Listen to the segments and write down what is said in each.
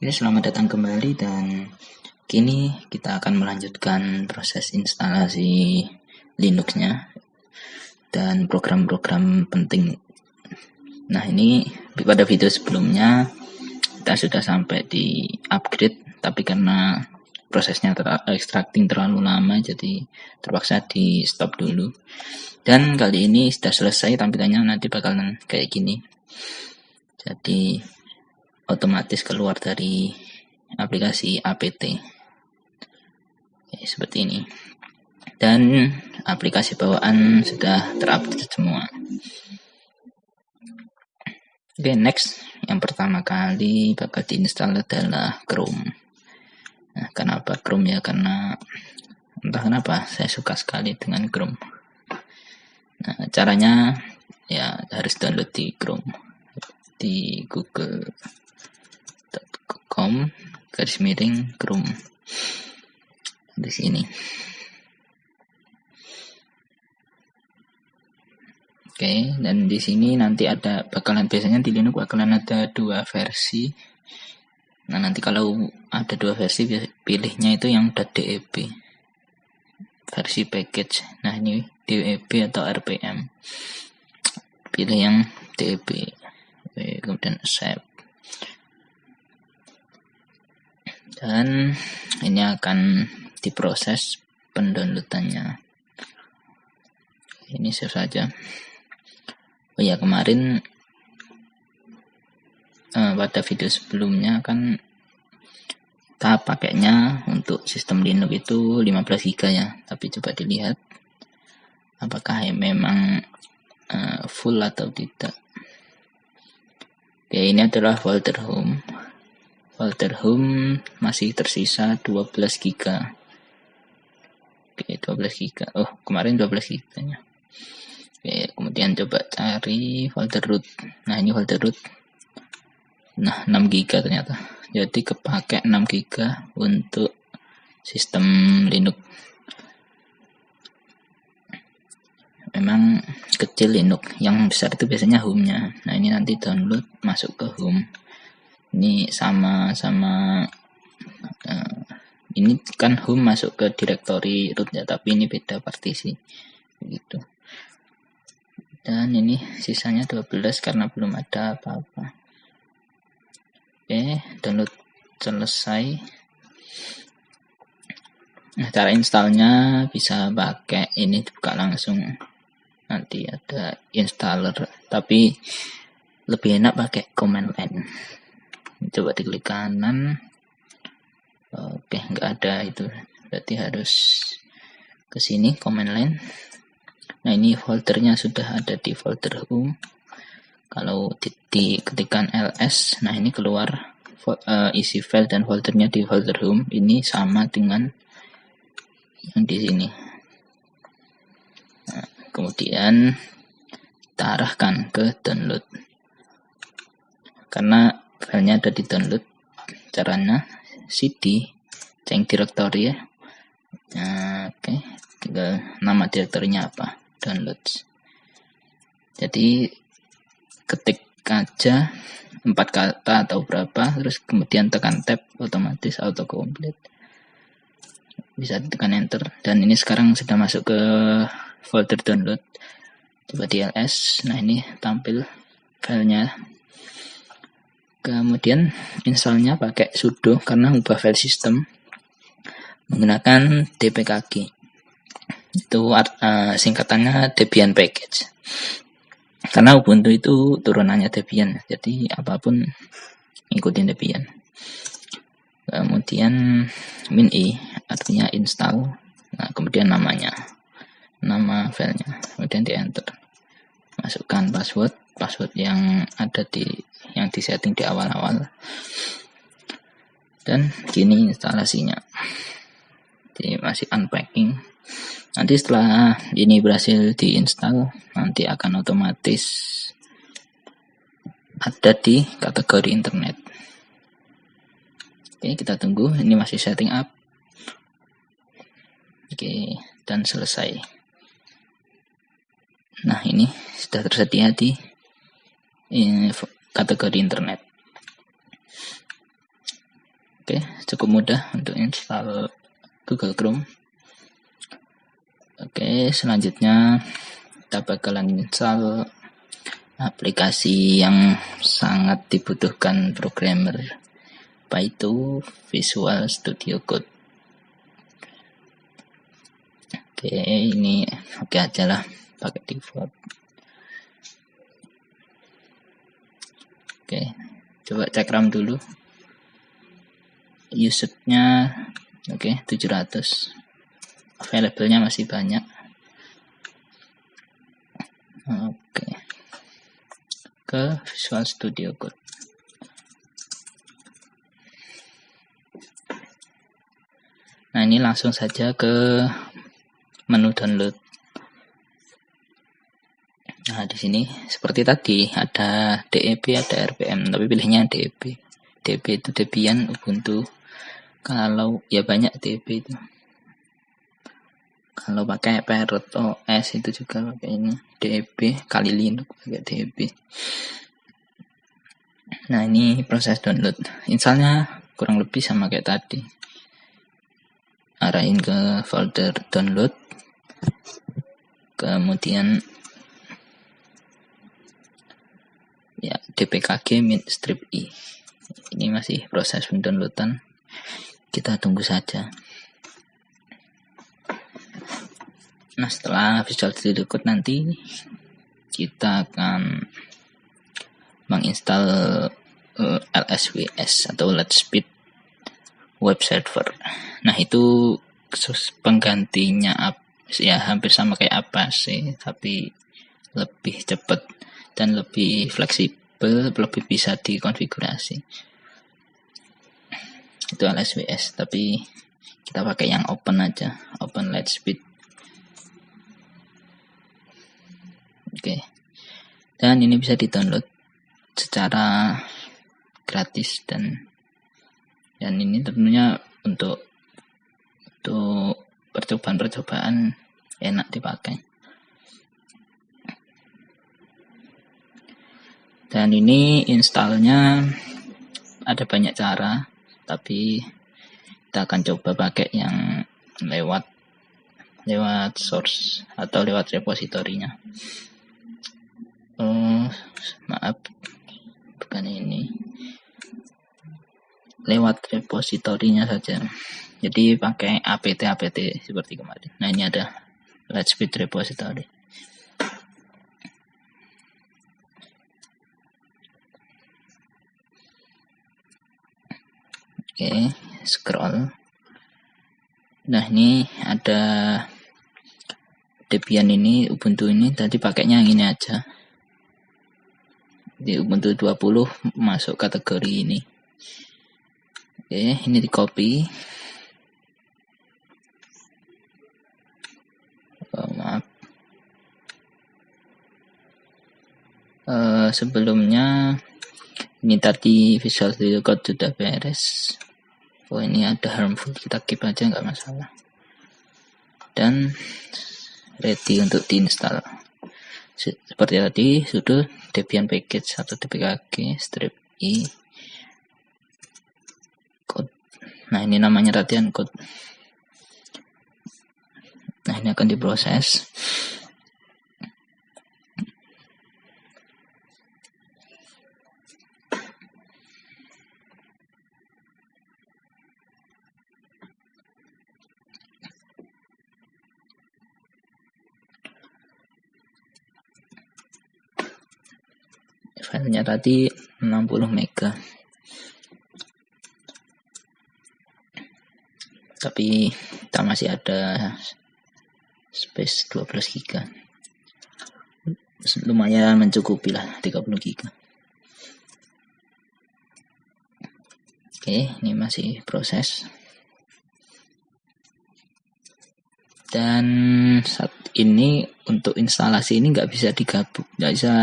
Oke, selamat datang kembali dan kini kita akan melanjutkan proses instalasi Linux-nya dan program-program penting. Nah, ini pada video sebelumnya kita sudah sampai di upgrade tapi karena prosesnya ter extracting terlalu lama jadi terpaksa di stop dulu. Dan kali ini sudah selesai tampilannya nanti bakalan kayak gini. Jadi otomatis keluar dari aplikasi APT Oke, seperti ini. Dan aplikasi bawaan sudah terupdate semua. Oke next. Yang pertama kali bakal diinstal adalah Chrome. Nah kenapa Chrome ya? Karena entah kenapa saya suka sekali dengan Chrome. Nah caranya ya harus download di Chrome di Google com garis miring chrome. Di sini. Oke dan di sini nanti ada bakalan biasanya di Linux bakalan ada dua versi. Nah nanti kalau ada dua versi pilihnya itu yang .deb versi package. Nah ini deb atau rpm pilih yang deb kemudian save dan ini akan diproses pendownloadannya. Ini save saja. Oh ya kemarin eh, pada video sebelumnya kan kita pakainya untuk sistem Linux itu 15 GB ya. Tapi coba dilihat apakah memang uh, full atau tidak. Oke ini adalah folder home folder home masih tersisa 12 GB oke 12 GB oh kemarin 12 GB nya oke kemudian coba cari folder root. Nah ini folder root. Nah 6 GB ternyata. Jadi kepake 6 GB untuk sistem Linux. Memang kecil Linux. Yang besar itu biasanya home-nya nah ini nanti download masuk ke home ini sama sama uh, ini kan home masuk ke directory root ya tapi ini beda partisi. Begitu. Dan ini sisanya 12 karena belum ada apa-apa. Oke download selesai. Nah cara installnya bisa pakai ini dibuka langsung. Nanti ada installer tapi lebih enak pakai command line coba diklik kanan. Oke nggak ada itu. Berarti harus ke sini command line. Nah ini foldernya sudah ada di folder home kalau diketikkan ls nah ini keluar uh, isi file dan foldernya di folder home. Ini sama dengan yang di sini. Nah, kemudian kita ke download. Karena filenya ada di download caranya. Cd change directory ya. Nah, oke. Okay. tinggal nama direktorinya apa downloads jadi ketik aja empat kata atau berapa terus kemudian tekan tab otomatis auto complete bisa tekan enter. Dan ini sekarang sudah masuk ke folder download. Coba di ls nah ini tampil filenya Kemudian installnya pakai sudo karena ubah file system menggunakan dpkg. Itu uh, singkatannya Debian package. Karena Ubuntu itu turunannya Debian, jadi apa pun ikutin Debian. Kemudian min i artinya install. Nah, kemudian namanya. Nama filenya. Kemudian di enter. Masukkan password, password yang ada di yang disetting di awal-awal. Dan gini instalasinya. Jadi masih unpacking. Nanti setelah ini berhasil diinstal nanti akan otomatis ada di kategori internet. Oke kita tunggu. Ini masih setting up. Oke dan selesai. Nah ini sudah tersedia di kategori internet. Oke, cukup mudah untuk install Google Chrome. Oke, selanjutnya kita bakalan install aplikasi yang sangat dibutuhkan programmer apa itu Visual Studio Code. Oke, ini oke aja lah pakai default. Oke, coba cek RAM dulu. Usage-nya oke 700. Available-nya masih banyak. Oke. Ke Visual Studio Code. Nah, ini langsung saja ke menu download. Nah, di sini seperti tadi ada DEB, ada RPM, tapi pilihnya DEB. DEB itu Debian Ubuntu. Kalau ya banyak DEB itu. Kalau pakai Parrot OS itu juga pakai ini DEB kali Linux pakai DEB. Nah, ini proses download. Installnya kurang lebih sama kayak tadi. Arahin ke folder download. Kemudian ya dpkg min strip i. Ini masih proses pendownloadan. Kita tunggu saja. Nah setelah Visual Studio Code nanti kita akan menginstal eh, LSWS atau Lightspeed Web Server. Nah itu penggantinya ya hampir sama kayak apa sih tapi lebih cepat dan lebih fleksibel, lebih bisa dikonfigurasi. Itu LSWS, tapi kita pakai yang open aja, open light speed. Oke. Dan ini bisa di-download secara gratis dan dan ini tentunya untuk untuk percobaan-percobaan enak dipakai. Dan ini installnya ada banyak cara tapi kita akan coba pakai yang lewat lewat source atau lewat repositorinya. Oh maaf bukan ini. Lewat repositorinya saja. Jadi pakai apt apt seperti kemarin. Nah ini ada Lightspeed repository Oke, scroll. Nah, ini ada Debian ini, Ubuntu ini tadi pakainya yang ini aja. Di Ubuntu 20 masuk kategori ini. Oke, ini di copy. Oh, maaf. Uh, sebelumnya ini tadi Visual Studio Code sudah beres oh ini ada harmful kita keep aja nggak masalah. Dan ready untuk diinstal. Seperti tadi sudah Debian package atau dpkg strip i. Code. Nah ini namanya latihan code. Nah ini akan diproses filenya tadi 60 mega. Tapi kita masih ada space 12 giga. Lumayan mencukupi lah 30 giga. Oke ini masih proses. Dan saat ini untuk instalasi ini nggak bisa digabung nggak bisa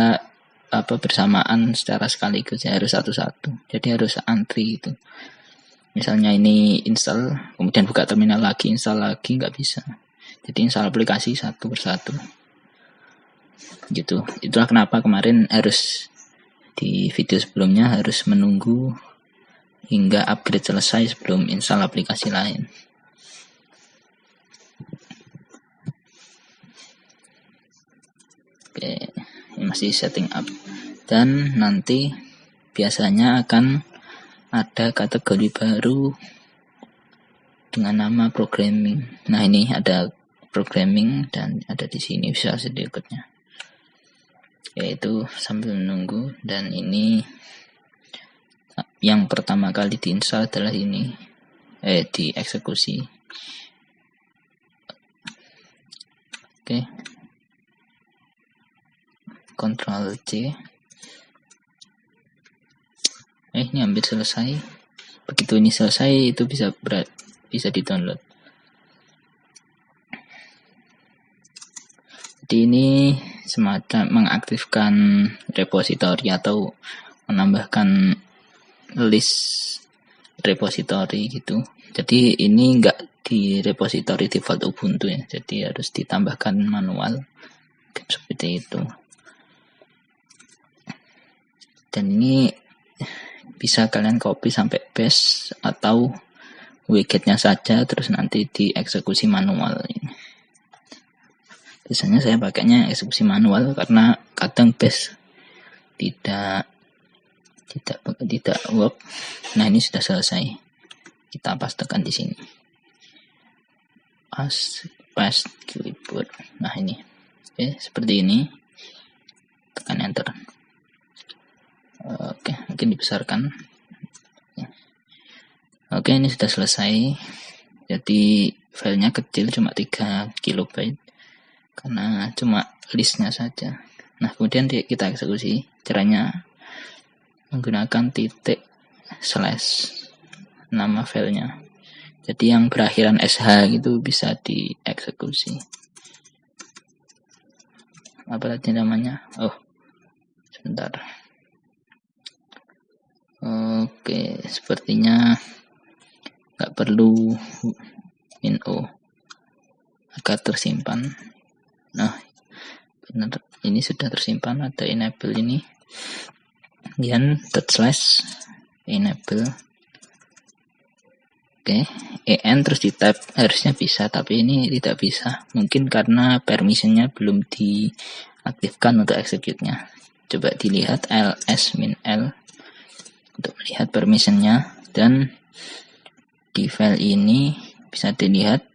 apa bersamaan secara sekaligus ya harus satu-satu. Jadi harus antri itu misalnya ini install kemudian buka terminal lagi install lagi nggak bisa. Jadi install aplikasi satu persatu. Gitu. Itulah kenapa kemarin harus di video sebelumnya harus menunggu hingga upgrade selesai sebelum install aplikasi lain. Oke, ini masih setting up. Dan nanti biasanya akan ada kategori baru dengan nama programming. Nah, ini ada programming dan ada di sini bisa sedikitnya. Yaitu sambil menunggu dan ini yang pertama kali diinstal adalah ini eh dieksekusi. Oke. Ctrl C. Eh, ini hampir selesai. Begitu ini selesai, itu bisa berat, bisa di-download. Jadi ini semacam mengaktifkan repositori atau menambahkan list repositori gitu. Jadi ini enggak di repositori default Ubuntu ya. Jadi harus ditambahkan manual seperti itu. Dan ini bisa kalian copy sampai paste atau widgetnya saja terus nanti dieksekusi manual ini. Biasanya saya pakainya eksekusi manual karena kadang base tidak tidak tidak work. Nah ini sudah selesai. Kita pastekan di sini. Pas paste keyboard nah ini. Oke seperti ini. Tekan enter oke mungkin dibesarkan. Oke ini sudah selesai. Jadi filenya kecil cuma 3 kilobyte. Karena cuma listnya saja. Nah kemudian kita eksekusi. Caranya menggunakan titik slash nama filenya. Jadi yang berakhiran sh gitu bisa dieksekusi. Apa tadi namanya? Oh sebentar oke sepertinya nggak perlu min o agar tersimpan Nah, benar ini sudah tersimpan ada enable ini. Kemudian dot slash enable. Oke, en terus di tab harusnya bisa, tapi ini tidak bisa. Mungkin karena permissionnya belum diaktifkan untuk execute-nya. Coba dilihat ls min l untuk melihat permissionnya dan di file ini bisa dilihat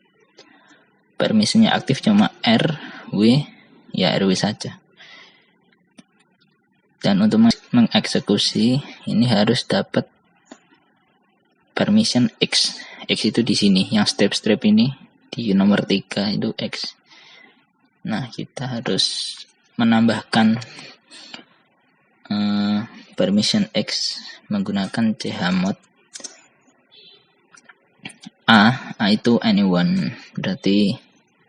permissionnya aktif cuma r W ya RW saja. Dan untuk mengeksekusi ini harus dapat permission X. X itu di sini, yang step-step ini di nomor 3 itu X. Nah, kita harus menambahkan uh, permission X menggunakan chmod A, A itu anyone. Berarti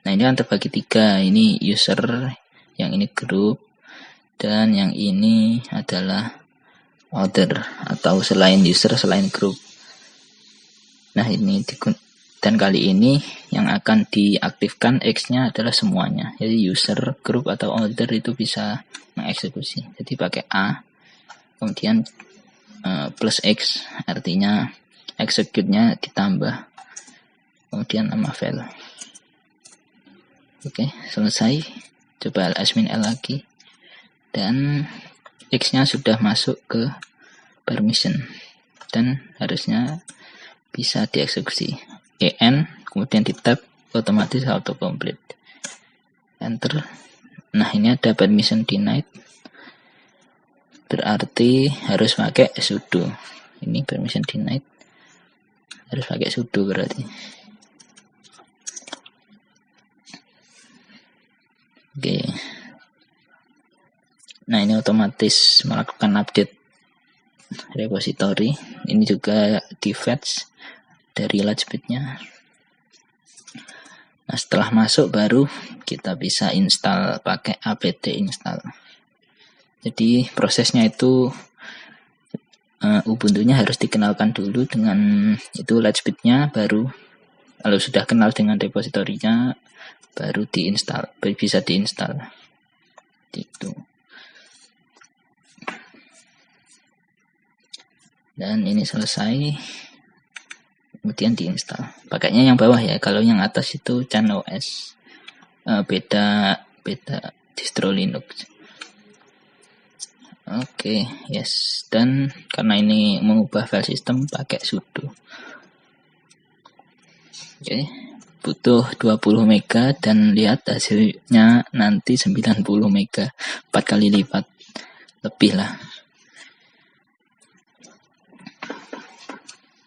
Nah ini kan terbagi tiga, ini user, yang ini grup, dan yang ini adalah order atau selain user selain grup. Nah ini dan kali ini yang akan diaktifkan X-nya adalah semuanya. Jadi user, grup atau order itu bisa mengeksekusi. Jadi pakai A, kemudian uh, plus X artinya execute-nya ditambah kemudian nama file. Oke, selesai. Coba admin L lagi. Dan X-nya sudah masuk ke permission. Dan harusnya bisa dieksekusi. EN, kemudian di tab, otomatis auto complete. Enter. Nah, ini ada permission denied. Berarti harus pakai sudo. Ini permission denied. Harus pakai sudo berarti. Oke. Nah, ini otomatis melakukan update repository. Ini juga di fetch dari Lightspeed-nya. Nah, setelah masuk baru kita bisa install pakai apt install. Jadi prosesnya itu uh, Ubuntu-nya harus dikenalkan dulu dengan itu Lightspeed-nya baru kalau sudah kenal dengan repositorinya baru diinstal bisa diinstal. Itu dan ini selesai kemudian diinstal. Pakainya yang bawah ya kalau yang atas itu ChanOS uh, beda beda distro Linux oke okay, yes. Dan karena ini mengubah file system pakai sudo. Oke okay. butuh 20 mega dan lihat hasilnya nanti 90 mega 4 kali lipat lebih lah.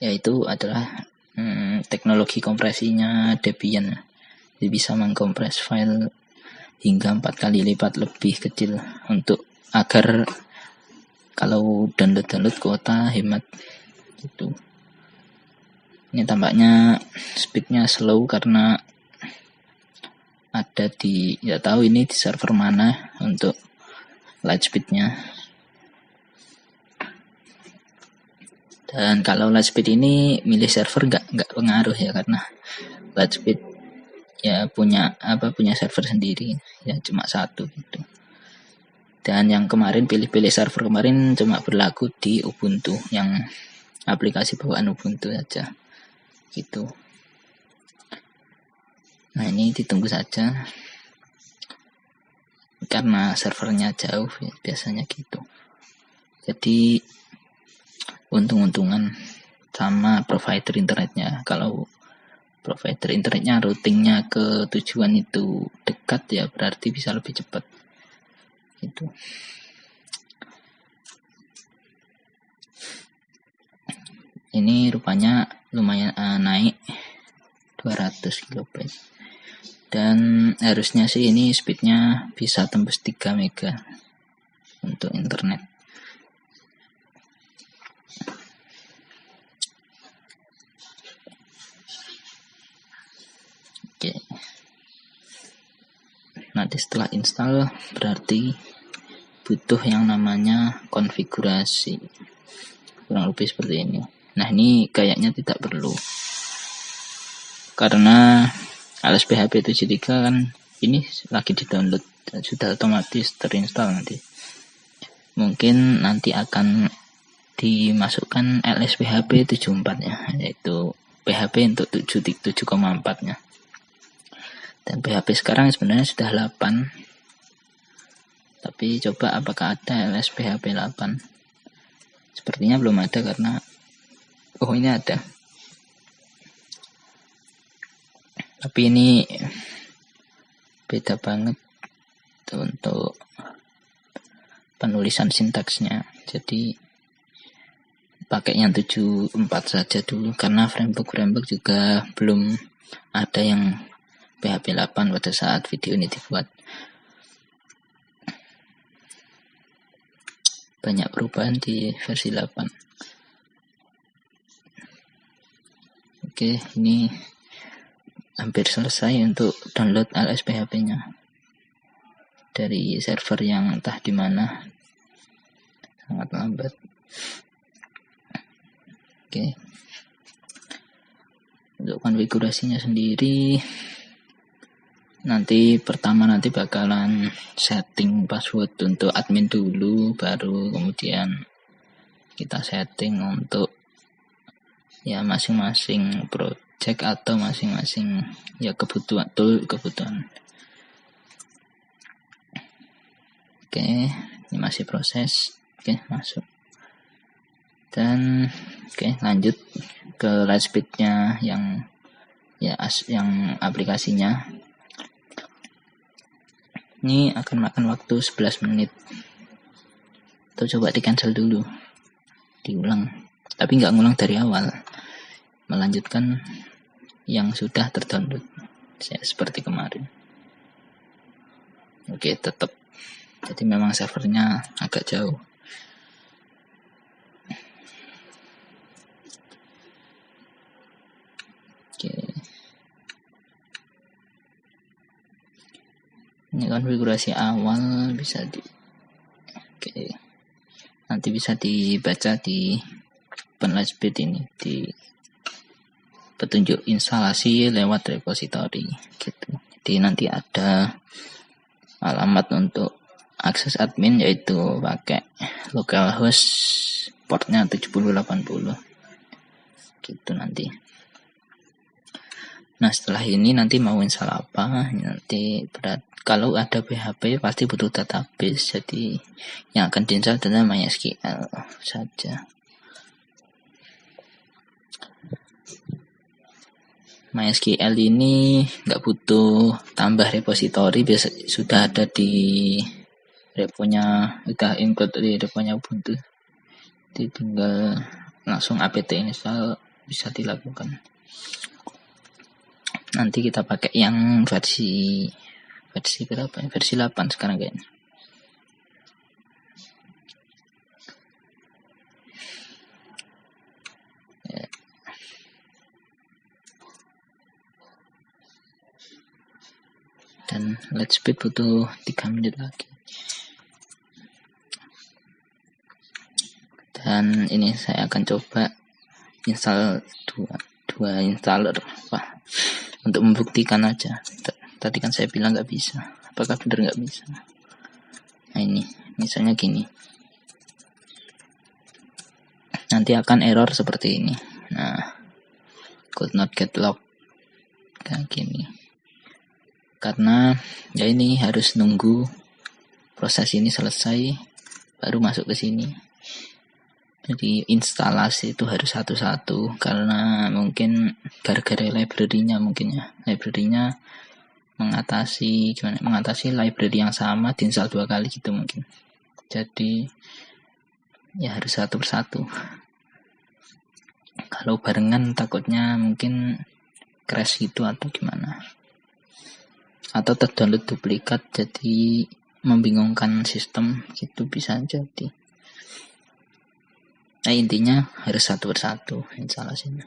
Yaitu adalah hmm, teknologi kompresinya Debian. Jadi bisa mengkompres file hingga empat kali lipat lebih kecil untuk agar kalau download download kuota hemat. Gitu ini tampaknya speednya slow karena ada di ya tahu ini di server mana untuk light speednya. Dan kalau Lightspeed ini milih server nggak nggak pengaruh ya karena Lightspeed ya punya apa punya server sendiri. Ya cuma satu gitu. Dan yang kemarin pilih-pilih server kemarin cuma berlaku di Ubuntu yang aplikasi bawaan Ubuntu saja gitu. Nah ini ditunggu saja karena servernya jauh ya, biasanya gitu. Jadi untung-untungan sama provider internetnya kalau provider internetnya routingnya ke tujuan itu dekat ya berarti bisa lebih cepat itu ini rupanya lumayan uh, naik 200 kb dan harusnya sih ini speednya bisa tembus 3 mega untuk internet. Oke. Nanti setelah install berarti butuh yang namanya konfigurasi. Kurang lebih seperti ini. Nah, ini kayaknya tidak perlu. Karena alas PHP 73 kan ini lagi di-download sudah otomatis terinstall nanti. Mungkin nanti akan dimasukkan LSPHP 74 ya, yaitu PHP untuk 7.7,4 nya dan PHP sekarang sebenarnya sudah 8 tapi coba apakah ada LS PHP 8 sepertinya belum ada karena oh ini ada. Tapi ini beda banget untuk penulisan sintaksnya. Jadi pakai yang 74 saja dulu karena framework framework juga belum ada yang PHP 8 pada saat video ini dibuat. Banyak perubahan di versi 8. Oke, ini hampir selesai untuk download ls PHP-nya dari server yang entah di mana sangat lambat. Oke. Untuk konfigurasinya sendiri nanti pertama nanti bakalan setting password untuk admin dulu baru kemudian kita setting untuk ya masing-masing project atau masing-masing ya kebutuhan tool kebutuhan. Oke ini masih proses. Oke masuk. Dan oke lanjut ke lightspeednya yang ya as yang aplikasinya ini akan makan waktu 11 menit. Atau coba di cancel dulu. Diulang. Tapi nggak ngulang dari awal. Melanjutkan yang sudah terdownload. Ya, seperti kemarin. Oke tetap jadi memang servernya agak jauh ini konfigurasi awal bisa di oke. Nanti bisa dibaca di speed ini di petunjuk instalasi lewat repository gitu. Jadi nanti ada alamat untuk akses admin yaitu pakai localhost portnya 7080 gitu nanti nah setelah ini nanti mau install apa nanti berat. Kalau ada PHP pasti butuh database. Jadi yang akan diinstal adalah MySQL saja. MySQL ini nggak butuh tambah repository. Biasa sudah ada di reponya udah include di reponya Ubuntu. Jadi tinggal langsung apt install bisa dilakukan nanti kita pakai yang versi versi berapa ya? versi 8 sekarang kayaknya. Dan let's speed butuh 3 menit lagi. Dan ini saya akan coba install dua dua installer. Apa untuk membuktikan aja. Tadi kan saya bilang nggak bisa. Apakah benar nggak bisa? Nah ini. Misalnya gini. Nanti akan error seperti ini. Nah could not get log kayak gini. Karena ya ini harus nunggu proses ini selesai baru masuk ke sini jadi instalasi itu harus satu-satu karena mungkin gara-gara library-nya mungkin ya. Library-nya mengatasi gimana mengatasi library yang sama diinstal dua kali gitu mungkin. Jadi ya harus satu persatu. Kalau barengan takutnya mungkin crash gitu atau gimana. Atau terdownload duplikat jadi membingungkan sistem gitu bisa jadi nah intinya harus satu persatu instalasinya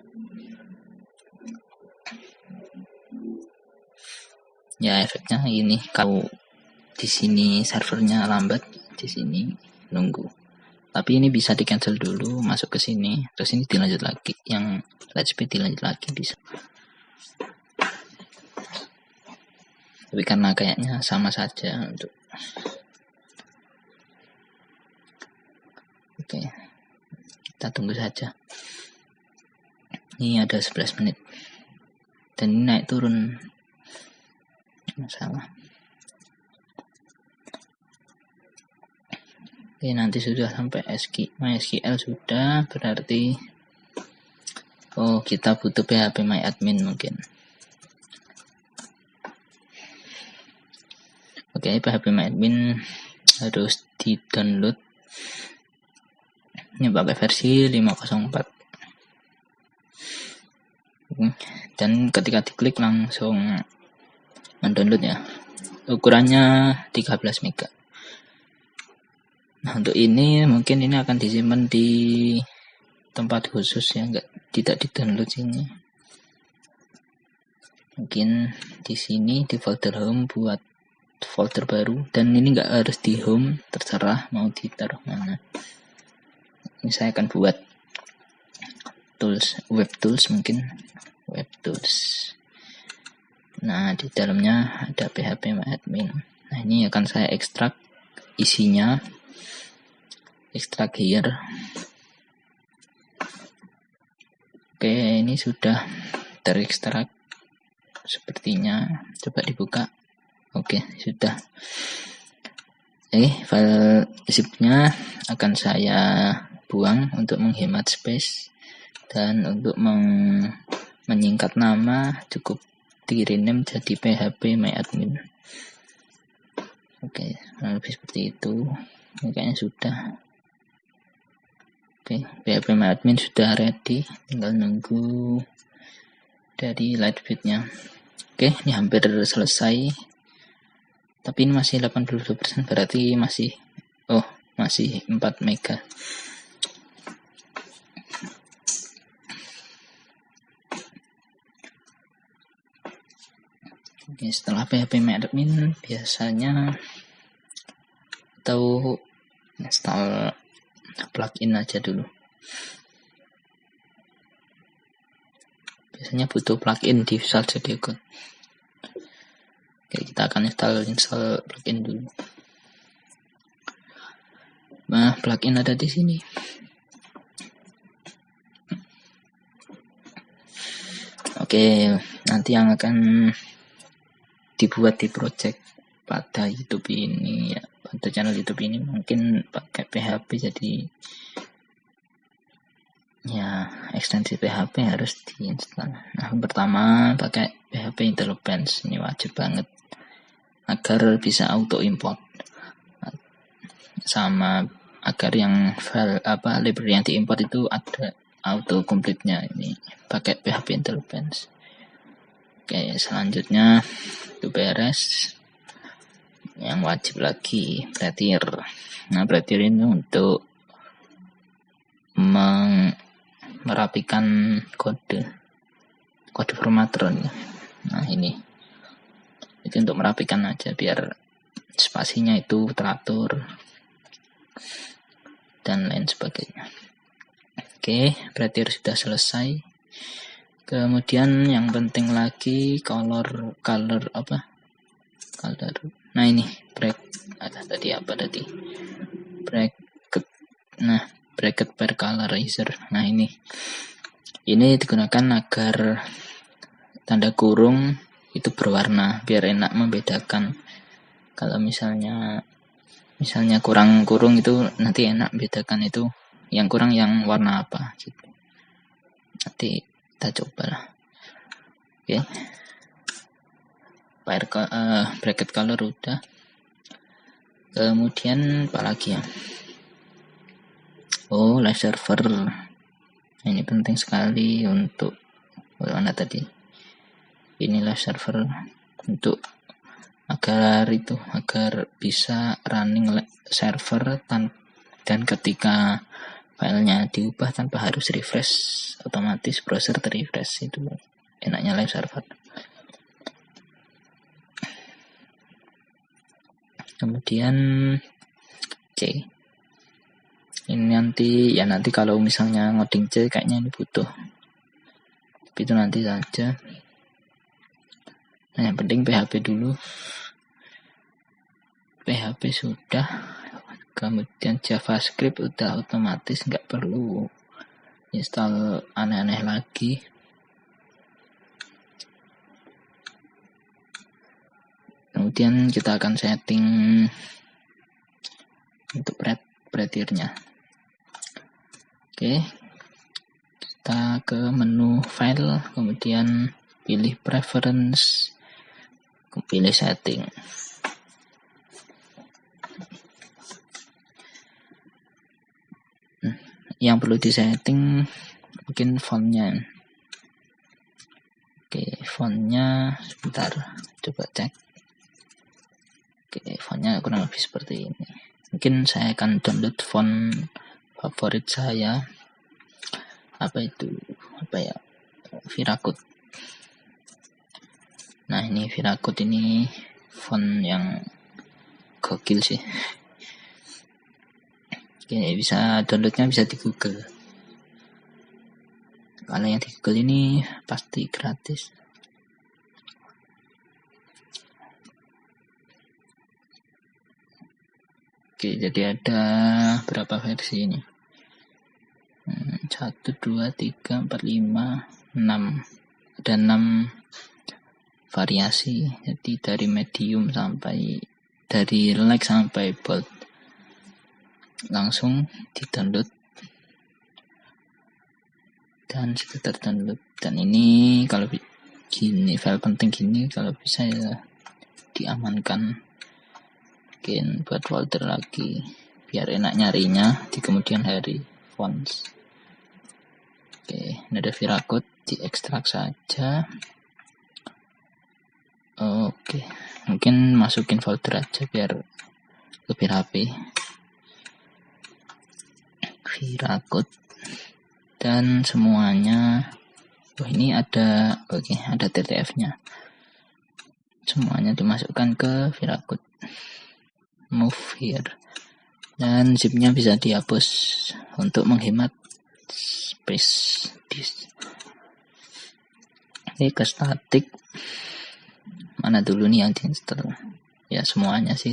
ya efeknya ini kalau di sini servernya lambat di sini nunggu. Tapi ini bisa di cancel dulu masuk ke sini terus ini dilanjut lagi yang let's speed dilanjut lagi bisa. Tapi karena kayaknya sama saja untuk oke kita tunggu saja ini ada 11 menit dan ini naik turun masalah Oke, nanti sudah sampai SQ, MySQL sudah, berarti oh kita butuh PHP MyAdmin mungkin. Oke, PHP MyAdmin harus di-download. Ini pakai versi 504. Dan ketika diklik langsung mendownload ya. Ukurannya 13 mega. Nah, untuk ini mungkin ini akan disimpan di tempat khusus ya, enggak tidak di-download sini. Mungkin di sini di folder home buat folder baru dan ini nggak harus di home terserah mau ditaruh mana ini saya akan buat tools web tools mungkin. Web tools. Nah di dalamnya ada php admin. Nah ini akan saya ekstrak isinya. Ekstrak here oke ini sudah terekstrak sepertinya. Coba dibuka. Oke, sudah. Eh, file zipnya akan saya buang untuk menghemat space dan untuk meng menyingkat nama cukup di jadi php myadmin. Oke, lebih seperti itu. Ini kayaknya sudah. Oke, php myadmin sudah ready, tinggal nunggu dari lightfeed-nya. Oke, ini hampir selesai tapi ini masih 82% berarti masih oh masih 4 mega Oke, setelah PHP admin biasanya atau install plugin aja dulu. Biasanya butuh plugin di Visual Studio Code. Oke, kita akan install install plugin dulu. Nah, plugin ada di sini. Oke, nanti yang akan dibuat di project pada YouTube ini ya, pada channel YouTube ini mungkin pakai PHP jadi ya ekstensi PHP harus diinstal. Nah, pertama pakai PHP Interlopens ini wajib banget agar bisa auto import sama agar yang file apa library yang diimport itu ada auto complete-nya ini pakai PHP Interlopens. Oke, selanjutnya itu beres. Yang wajib lagi pretir. Nah, pretir ini untuk meng merapikan kode kode formatter Nah, ini. Itu untuk merapikan aja biar spasinya itu teratur dan lain sebagainya. Oke, berarti sudah selesai. Kemudian yang penting lagi color color apa? Color. Nah, ini break ada tadi apa tadi? Bracket. Nah, bracket per colorizer. Nah, ini. Ini digunakan agar tanda kurung itu berwarna biar enak membedakan. Kalau misalnya misalnya kurang kurung itu nanti enak bedakan itu yang kurang yang warna apa gitu nanti kita coba lah. Oke. Okay. Uh, bracket color udah. Kemudian apa lagi ya? Oh live server. Ini penting sekali untuk mana tadi? Ini live server untuk agar itu agar bisa running server dan ketika filenya diubah tanpa harus refresh. Otomatis browser terrefresh itu enaknya live server. Kemudian C. Ini nanti ya nanti kalau misalnya ngoding C kayaknya ini butuh. Tapi itu nanti saja. Nah yang penting PHP dulu. PHP sudah kemudian JavaScript udah otomatis nggak perlu install aneh-aneh lagi. Kemudian kita akan setting untuk pretirnya. Oke kita ke menu file kemudian pilih preference pilih setting yang perlu disetting mungkin fontnya. Oke fontnya sebentar coba cek. Oke fontnya kurang lebih seperti ini. Mungkin saya akan download font favorit saya. Apa itu? Apa ya? Virakut. Nah ini Virakut ini font yang gokil sih Oke, bisa downloadnya bisa di Google. Kalau yang di Google ini pasti gratis. Oke, jadi ada berapa versi ini? Hmm, satu, dua, tiga, empat, lima, enam. Ada enam variasi. Jadi dari medium sampai dari light sampai bold langsung di download dan sudah terdownload. Dan ini kalau gini file penting gini kalau bisa ya diamankan. Bikin buat folder lagi biar enak nyarinya di kemudian hari fonts oke ini ada Viragot diekstrak saja. Oke mungkin masukin folder aja biar lebih rapi Virakut dan semuanya oh ini ada oke okay, ada TTF nya semuanya dimasukkan ke Virakut move here. Dan zipnya bisa dihapus untuk menghemat space disk. Oke ke static mana dulu nih yang diinstal ya semuanya sih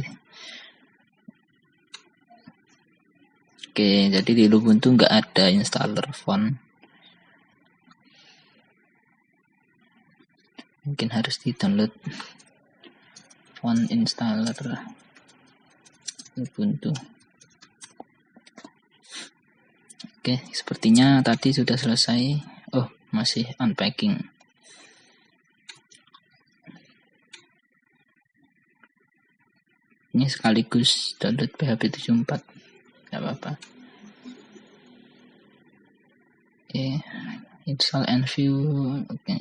Oke, jadi di Ubuntu nggak ada installer font. mungkin harus di download font installer Ubuntu oke sepertinya tadi sudah selesai. Oh masih unpacking. Ini sekaligus download PHP 74 nggak apa-apa. Oke install and view. Oke.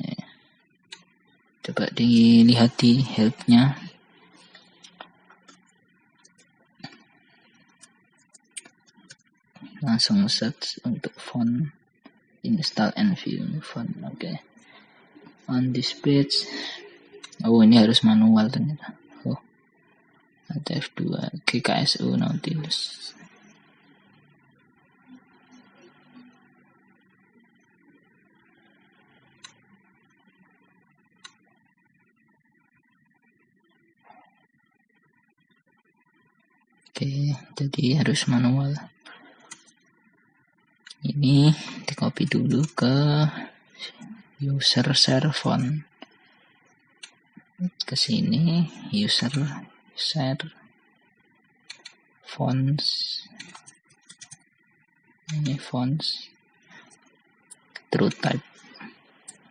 Coba dilihat di helpnya langsung search untuk font install and view font oke. Okay. on this page oh ini harus manual ternyata. Oh. Ada F2 GKSU Nautilus Oke, jadi harus manual. Ini di copy dulu ke user share font. Ke sini user share fonts. Ini fonts true type.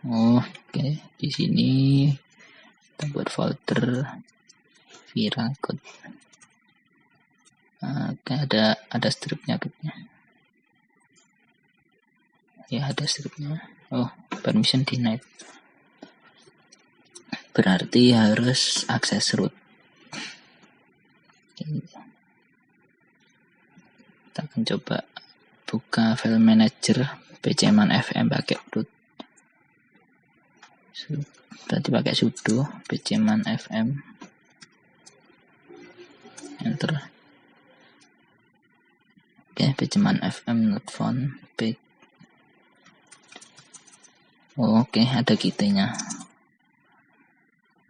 Oh, oke, okay. di sini kita buat folder Vira Oke, ada ada stripnya gitu. Ya ada stripnya. Oh permission denied. Berarti harus akses root. Kita akan coba buka file manager pcman fm pakai root. Berarti pakai sudo pcman fm enter Oke, okay, cuman FM not found. Oh, Oke, okay, ada kitanya.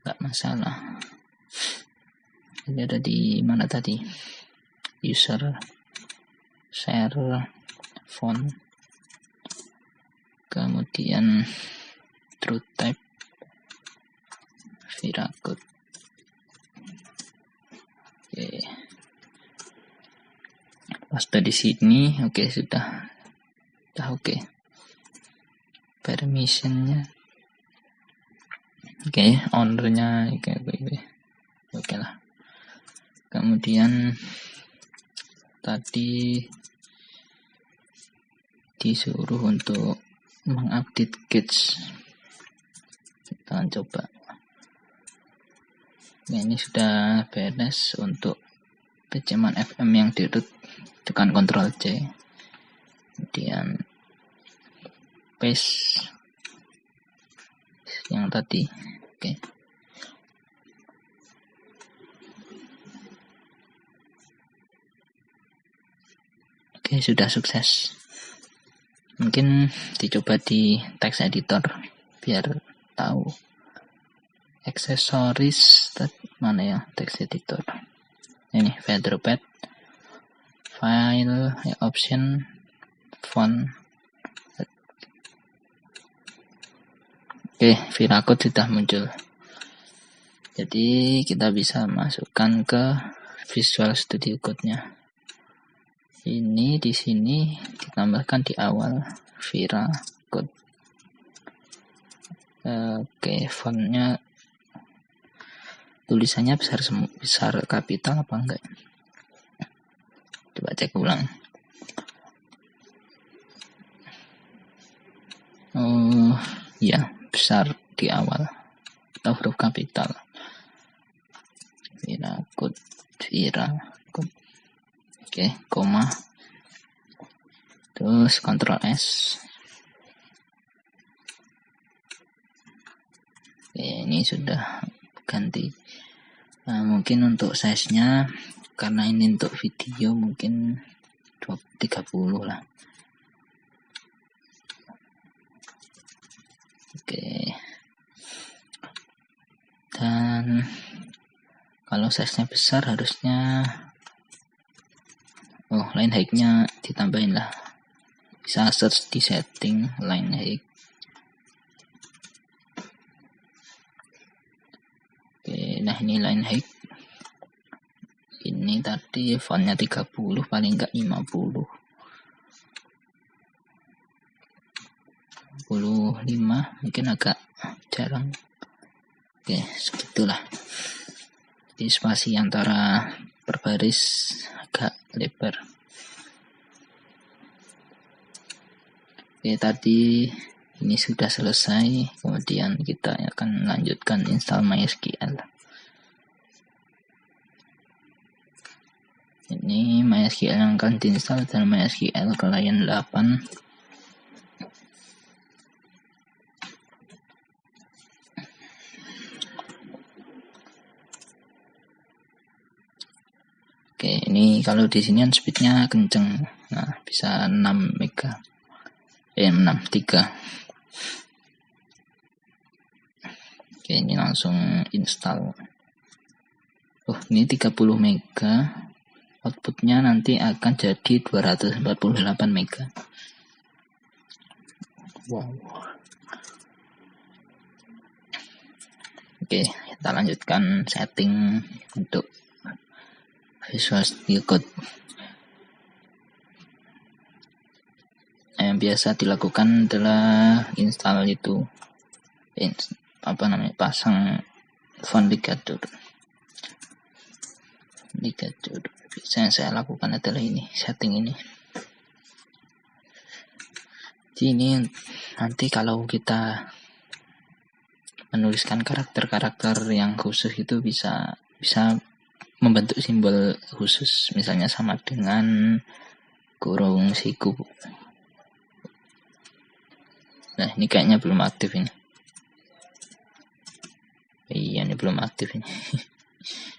Gak masalah. Ini ada di mana tadi? User share font. Kemudian truth type Viracut. Oke. Okay pas di sini oke okay, sudah. Sudah oke. Okay. permissionnya. Oke okay, ownernya oke okay, oke. Okay, oke okay lah. Kemudian tadi disuruh untuk mengupdate kits kita coba. Nah, ini sudah beres untuk peceman FM yang di root tekan Ctrl C kemudian paste yang tadi. Oke. Okay. oke okay, sudah sukses. Mungkin dicoba di text editor biar tahu aksesoris mana ya text editor ini featherpad file ya, option font. Oke Viracode sudah muncul. Jadi kita bisa masukkan ke Visual Studio Code-nya. Ini di sini ditambahkan di awal Vira Code. Oke fontnya tulisannya besar besar kapital apa enggak Coba cek ulang. Oh, ya, besar di awal. Atau huruf kapital. Virakut, Virakut. Oke, koma. Terus Ctrl S. Oke, ini sudah ganti. Nah, mungkin untuk size-nya karena ini untuk video mungkin 30 lah. Oke. Dan kalau size nya besar harusnya oh line height nya ditambahin lah. Bisa search di setting line height nah ini line height ini tadi fontnya 30 paling enggak 50 55 mungkin agak jarang. Oke segitulah. Jadi spasi antara per baris agak lebar. Oke tadi ini sudah selesai. Kemudian kita akan lanjutkan install MySQL ini MySQL yang akan diinstal dan MySQL client 8 Oke, ini kalau di sini kan speednya kenceng. Nah, bisa 6 mega. Eh, 6, 3. Oke, ini langsung install. Oh, ini 30 mega. Outputnya nanti akan jadi 248 mega. Wow. Oke, kita lanjutkan setting untuk Visual Studio Code yang biasa dilakukan adalah install itu apa namanya pasang font ligatur ligatur bisa yang saya lakukan adalah ini setting ini. Jadi ini nanti kalau kita menuliskan karakter-karakter yang khusus itu bisa bisa membentuk simbol khusus. Misalnya sama dengan kurung siku. Nah ini kayaknya belum aktif ini. Iya ini belum aktif ini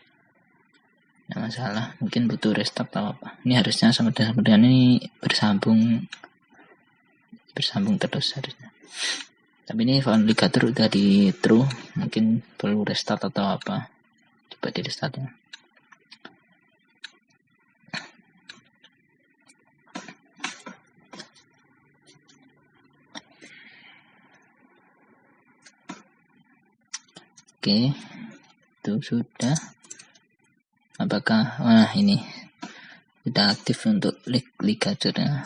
nah masalah mungkin butuh restart atau apa ini harusnya sama dengan, sama ini bersambung bersambung terus harusnya. Tapi ini ligatur udah di true mungkin perlu restart atau apa. Coba di restartnya Oke, itu sudah. Apakah wah ini sudah aktif untuk ligaturnya?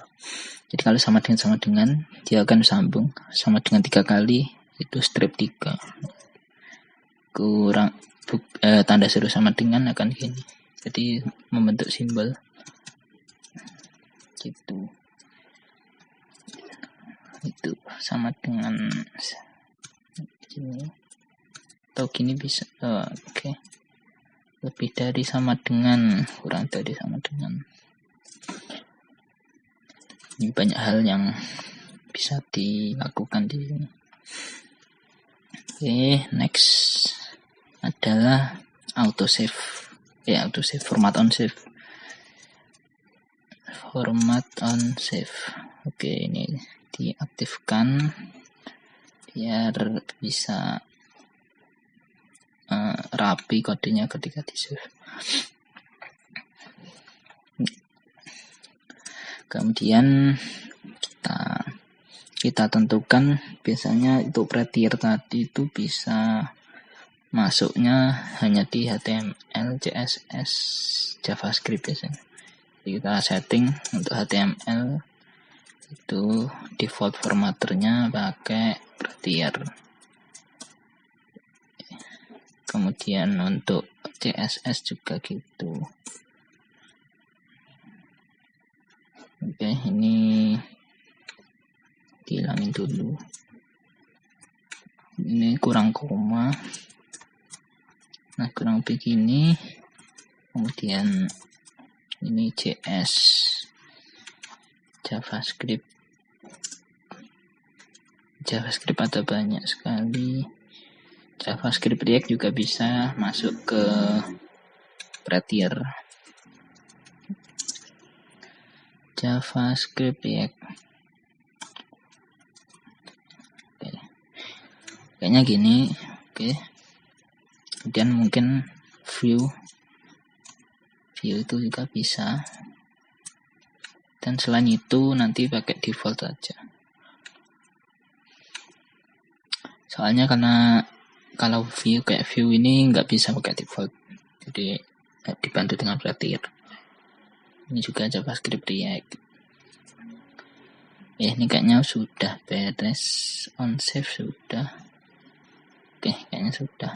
Jadi kalau sama dengan sama dengan dia akan sambung sama dengan tiga kali itu strip tiga. Kurang buk, eh, tanda seru sama dengan akan gini. Jadi membentuk simbol. Gitu. Itu sama dengan ini. Atau gini bisa oh, oke. okay. Lebih dari sama dengan kurang dari sama dengan. Ini banyak hal yang bisa dilakukan di sini. Oke next adalah auto save ya auto save format on save format on save oke ini diaktifkan biar bisa uh, rapi kodenya ketika di save kemudian kita kita tentukan biasanya itu prettier tadi itu bisa masuknya hanya di HTML, CSS, JavaScript biasanya. Jadi kita setting untuk HTML itu default formatternya pakai prettier kemudian untuk CSS juga gitu. Oke ini dihilangin dulu. Ini kurang koma. Nah kurang begini. Kemudian ini CS JavaScript. JavaScript ada banyak sekali JavaScript React juga bisa masuk ke Prettier. JavaScript React. Oke. Kayaknya gini, oke. Kemudian mungkin view view itu juga bisa. Dan selain itu nanti pakai default aja. Soalnya karena kalau view kayak view ini nggak bisa pakai default. Jadi eh, dibantu dengan Frontier ini juga JavaScript React. Eh ini kayaknya sudah beres. On save sudah. Oke kayaknya sudah.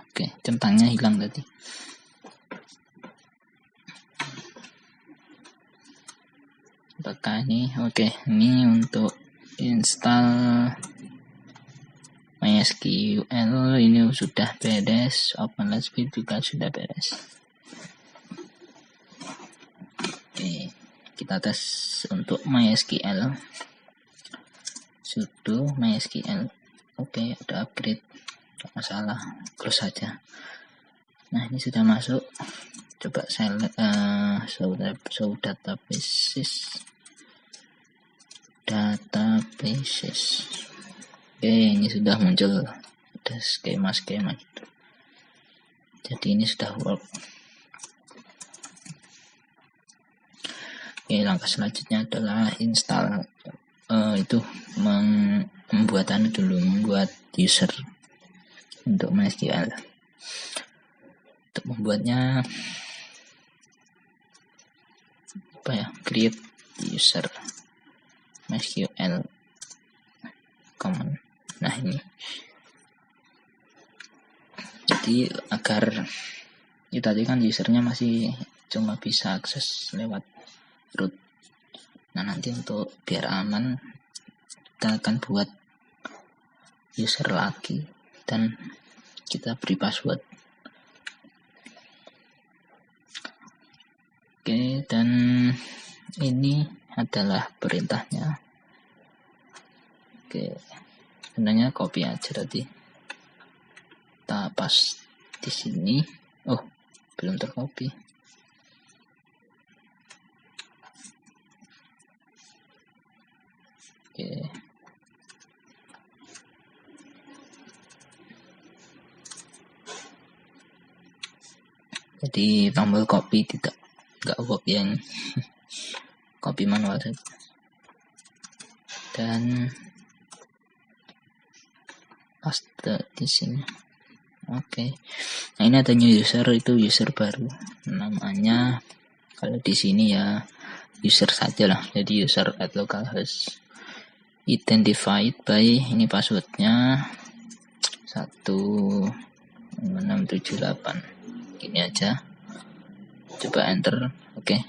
Oke centangnya hilang tadi ini? Oke ini untuk install MySQL. Ini sudah beres. OpenLSP juga sudah beres. Oke kita tes untuk MySQL. Sudo MySQL. Oke ada upgrade. Tidak masalah close saja. Nah ini sudah masuk. Coba select uh, show, show databases databases. Oke ini sudah muncul. Ada skema-skema gitu. Jadi ini sudah work. Oke langkah selanjutnya adalah install uh, itu membuat anu dulu membuat user untuk MySQL. Untuk membuatnya apa ya create user MySQL common nah ini. Jadi agar ya tadi kan usernya masih cuma bisa akses lewat root. Nah nanti untuk biar aman kita akan buat user lagi dan kita beri password. Oke dan ini adalah perintahnya oke sebenarnya copy aja tadi kita pas di sini oh belum tercopy oke jadi tombol copy tidak nggak work yang copy manual saja dan paste di sini. Oke. Okay. nah ini ada new user itu user baru. Namanya kalau di sini ya user saja lah. Jadi user at localhost identified by ini passwordnya 1678 ini aja. Coba enter. Oke. Okay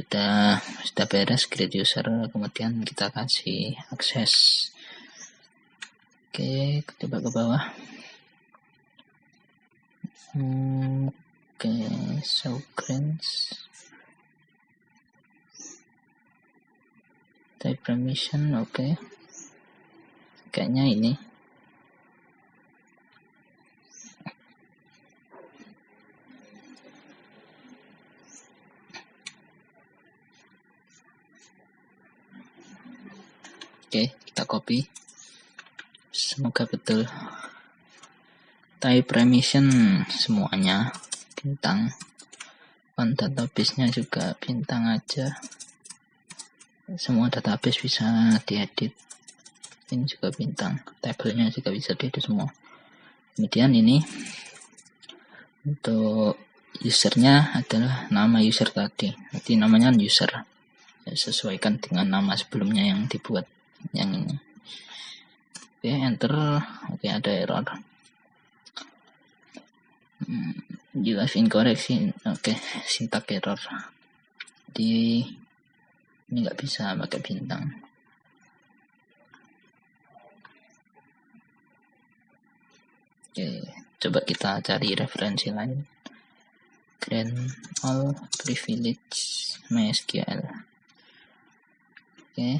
sudah sudah beres create user. Kemudian kita kasih akses oke coba ke bawah. Hmm, oke so grants type permission oke. Kayaknya ini. Oke, kita copy. Semoga betul. Type permission semuanya bintang. On database-nya juga bintang aja. Semua database bisa diedit. Ini juga bintang. Tabelnya juga bisa diedit semua. Kemudian ini untuk usernya adalah nama user tadi. Nanti namanya user. Sesuaikan dengan nama sebelumnya yang dibuat yang ini oke enter. Oke ada error. Hmm, jelas incorrect sih oke sintak error. Di ini nggak bisa pakai bintang. Oke coba kita cari referensi lain. Grant all privilege MySQL oke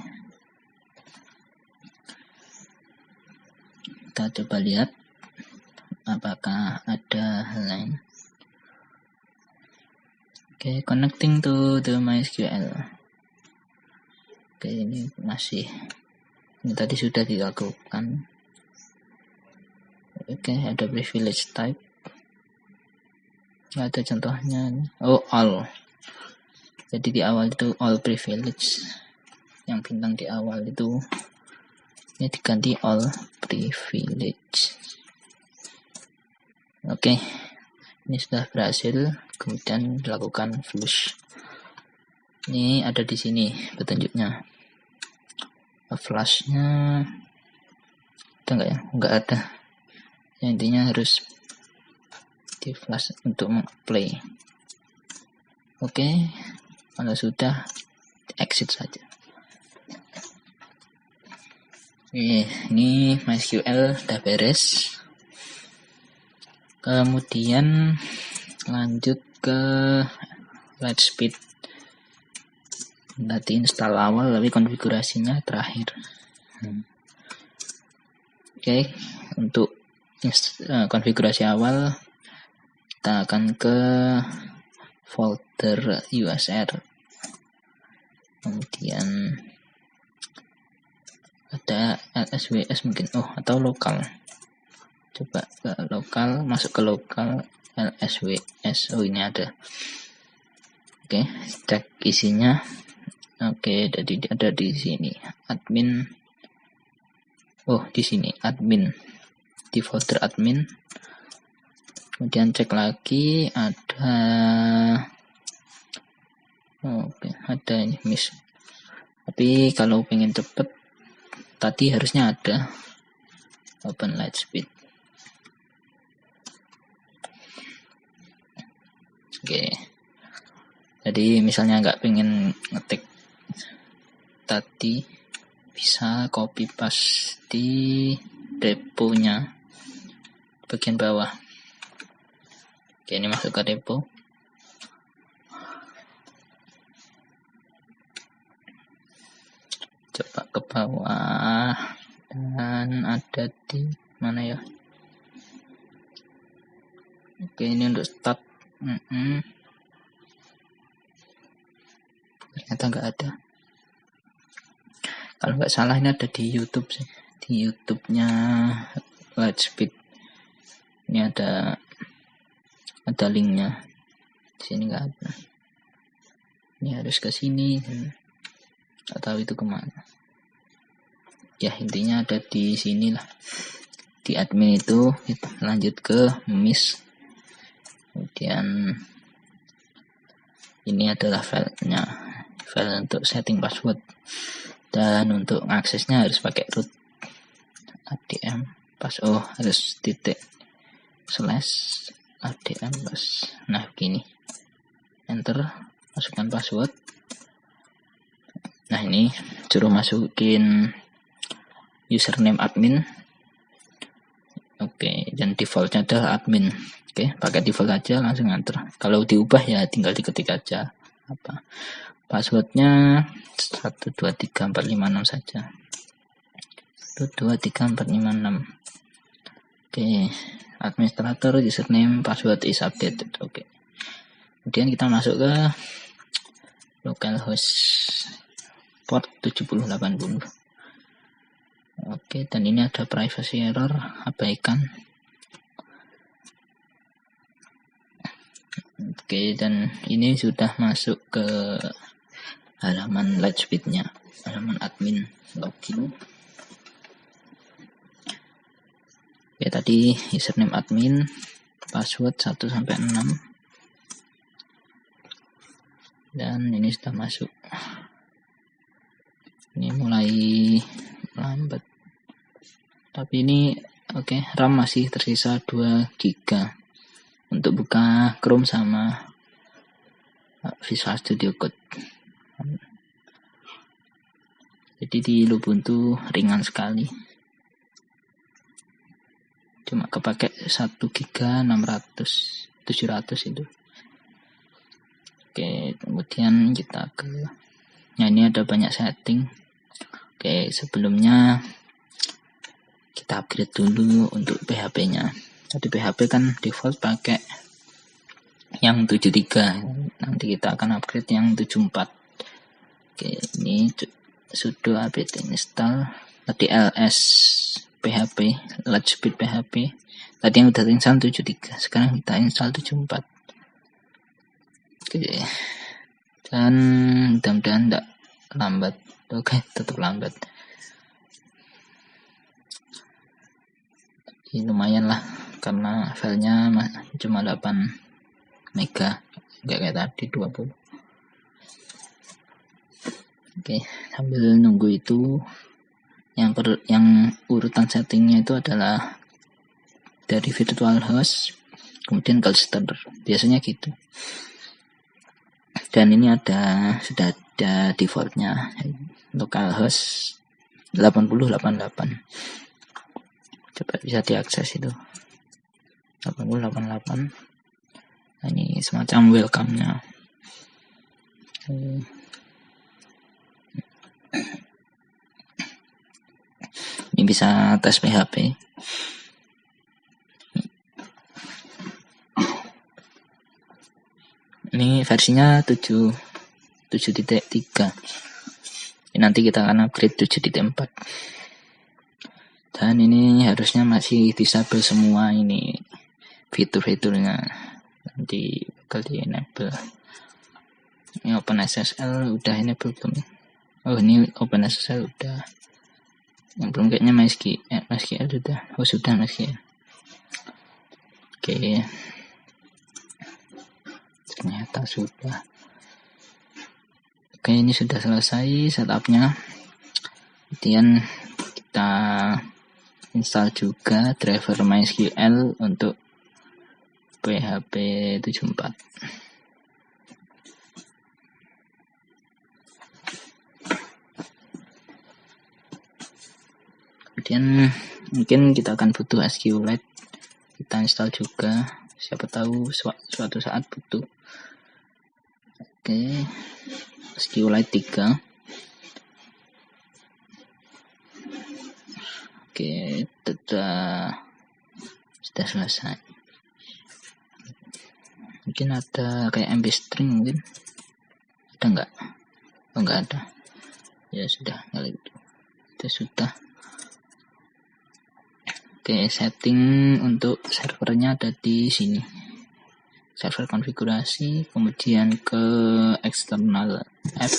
kita coba lihat apakah ada hal lain. Oke okay, connecting to the MySQL. Oke okay, ini masih ini tadi sudah dilakukan. Oke okay, ada privilege type. Ada contohnya oh all. Jadi di awal itu all privilege. Yang bintang di awal itu ini diganti all privilege. Oke. Ini sudah berhasil kemudian dilakukan flush. Ini ada di sini petunjuknya. Flashnya ada nggak ya? Nggak ada. Ya, intinya harus di flash untuk play oke. Kalau sudah exit saja Oke, ini MySQL udah beres. Kemudian lanjut ke Lightspeed. Tadi install awal, tapi konfigurasinya terakhir. Hmm. Oke, untuk uh, konfigurasi awal kita akan ke folder USR. Kemudian ada LSWS mungkin. Oh atau lokal. Coba ke lokal masuk ke lokal LSWS oh ini ada. Oke cek isinya. Oke jadi ada di sini. Admin. Oh di sini. Admin. Di folder admin. Kemudian cek lagi ada oke ada ini miss. Tapi kalau pengen cepet tadi harusnya ada. Open light speed. Oke. Jadi misalnya nggak pengen ngetik tadi bisa copy paste di repo-nya bagian bawah. Oke ini masuk ke repo coba ke bawah. Dan ada di mana ya? Oke ini untuk start. Mm -mm. ternyata nggak ada. Kalau nggak salah ini ada di YouTube sih. Di YouTube-nya Lightspeed. Ini ada ada linknya. Di sini nggak ada. Ini harus ke sini nggak tahu itu ke mana. Ya intinya ada di sini lah. Di admin itu kita lanjut ke miss. Kemudian ini adalah filenya. File untuk setting password. Dan untuk aksesnya harus pakai root. Adm pas oh harus titik slash adm pas. Nah begini. Enter masukkan password Nah ini suruh masukin username admin. Oke, dan defaultnya adalah admin. Oke, pakai default aja langsung enter. Kalau diubah ya tinggal diketik aja. Apa? Passwordnya 123456 saja. 123456 oke administrator username password is updated. Oke. Kemudian kita masuk ke localhost port 7080 oke dan ini ada privacy error abaikan. Oke dan ini sudah masuk ke halaman Lightspeed-nya halaman admin login. Oke tadi username admin password 1 sampai 6 dan ini sudah masuk ini mulai lambat. Tapi ini oke okay, RAM masih tersisa 2 GB untuk buka Chrome sama uh, Visual Studio Code. Jadi di Ubuntu ringan sekali. Cuma kepake 1 GB 600 700 itu. Oke kemudian kita ke nah ini ada banyak setting Oke, sebelumnya kita upgrade dulu untuk PHP-nya. Tadi PHP kan default pakai yang 73. Nanti kita akan upgrade yang 74. Oke, ini sudo apt install tadi ls PHP, Lightspeed PHP. Tadi yang udah install 73, sekarang kita install 74. Oke. dan mudah-mudahan tidak lambat oke tetap lambat. Ini lumayan lah karena filenya cuma 8 mega nggak kayak tadi 20 oke sambil nunggu itu yang per, yang urutan settingnya itu adalah dari virtual host kemudian cluster biasanya gitu. Dan ini ada sudah ada defaultnya localhost 8088 coba bisa diakses itu. 8088 nah, ini semacam welcome nya ini bisa tes PHP ini versinya 7 7.3 nanti kita akan upgrade 7.4 dan ini harusnya masih disable semua ini fitur-fiturnya. Nanti bakal di enable. Ini OpenSSL udah enable belum? Oh ini OpenSSL udah. Yang belum kayaknya MySQL eh, MySQL sudah oh sudah MySQL oke. Okay ternyata sudah oke ini sudah selesai setupnya. Kemudian kita install juga driver MySQL untuk PHP 74 kemudian mungkin kita akan butuh SQLite kita install juga. Siapa tahu suatu saat butuh. Oke. SQLite 3. Oke, sudah sudah selesai. Mungkin ada kayak MB string mungkin. Ada enggak? Oh, enggak ada. Ya sudah, kali itu. Itu sudah. Oke, setting untuk servernya ada di sini server konfigurasi kemudian ke eksternal app.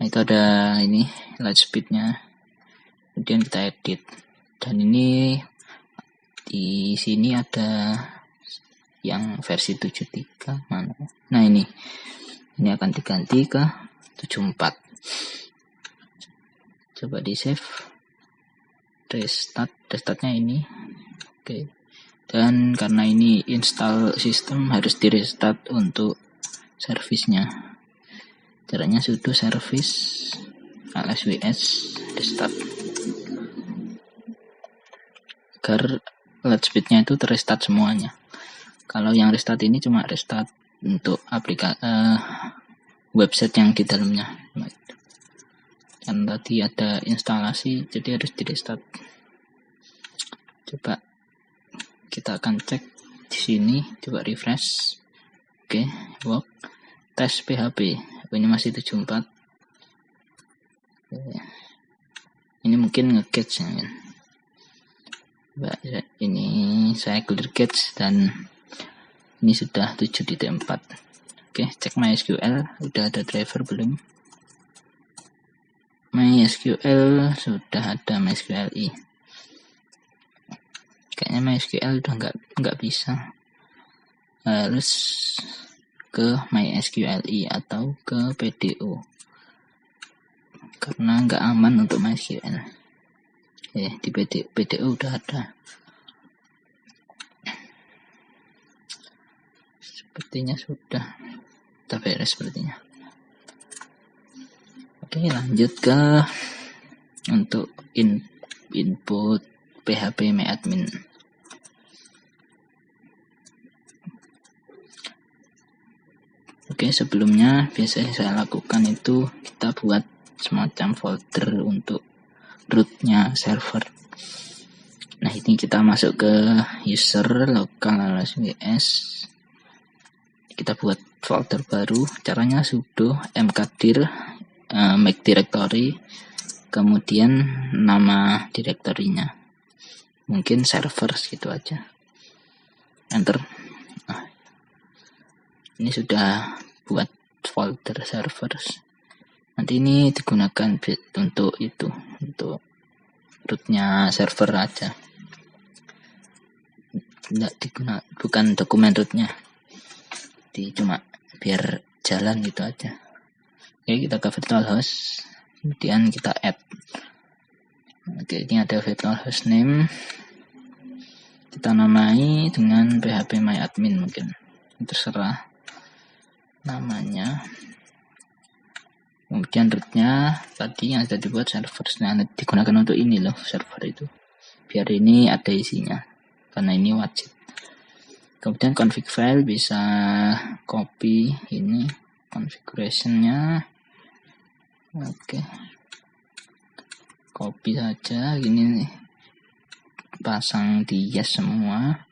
Nah itu ada ini light speednya. Kemudian kita edit. Dan ini di sini ada yang versi 73 mana? Nah ini. Ini akan diganti ke 74 coba di save. Restart. Restartnya ini. Oke. okay dan karena ini install sistem harus di restart untuk servisnya. Caranya sudo service lsws restart. Agar LED speednya itu terrestart semuanya. Kalau yang restart ini cuma restart untuk aplikasi uh, eh, website yang di dalamnya. Kan tadi ada instalasi jadi harus di restart. Coba kita akan cek di sini coba refresh. Oke okay, work. Tes PHP ini masih 74 ini mungkin nge-catch ya ya, ini saya clear catch dan ini sudah 7.4 oke cek MySQL. Udah ada driver belum? MySQL sudah ada MySQL i kayaknya MySQL udah nggak nggak bisa. Harus ke MySQLi atau ke PDO karena nggak aman untuk MySQL. Ya di PDO, PDO udah ada. Sepertinya sudah. Kita beres sepertinya. Oke lanjut ke untuk in, input PHP MyAdmin. Oke, sebelumnya biasa yang saya lakukan itu kita buat semacam folder untuk rootnya server. Nah, ini kita masuk ke user local LSWS. Kita buat folder baru. Caranya sudo mkdir uh, make directory kemudian nama direktorinya mungkin server gitu aja. Enter. Nah, ini sudah buat folder servers. Nanti ini digunakan untuk itu untuk rootnya server aja. Tidak digunakan bukan dokumen rootnya. Di cuma biar jalan gitu aja. Oke kita ke virtual host. Kemudian kita add oke ini ada virtual host name kita namai dengan php my admin mungkin terserah namanya. Kemudian rootnya tadi yang sudah dibuat server nah digunakan untuk ini loh server itu. Biar ini ada isinya karena ini wajib. Kemudian config file bisa copy ini configurationnya. Oke copy saja ini pasang di yes semua.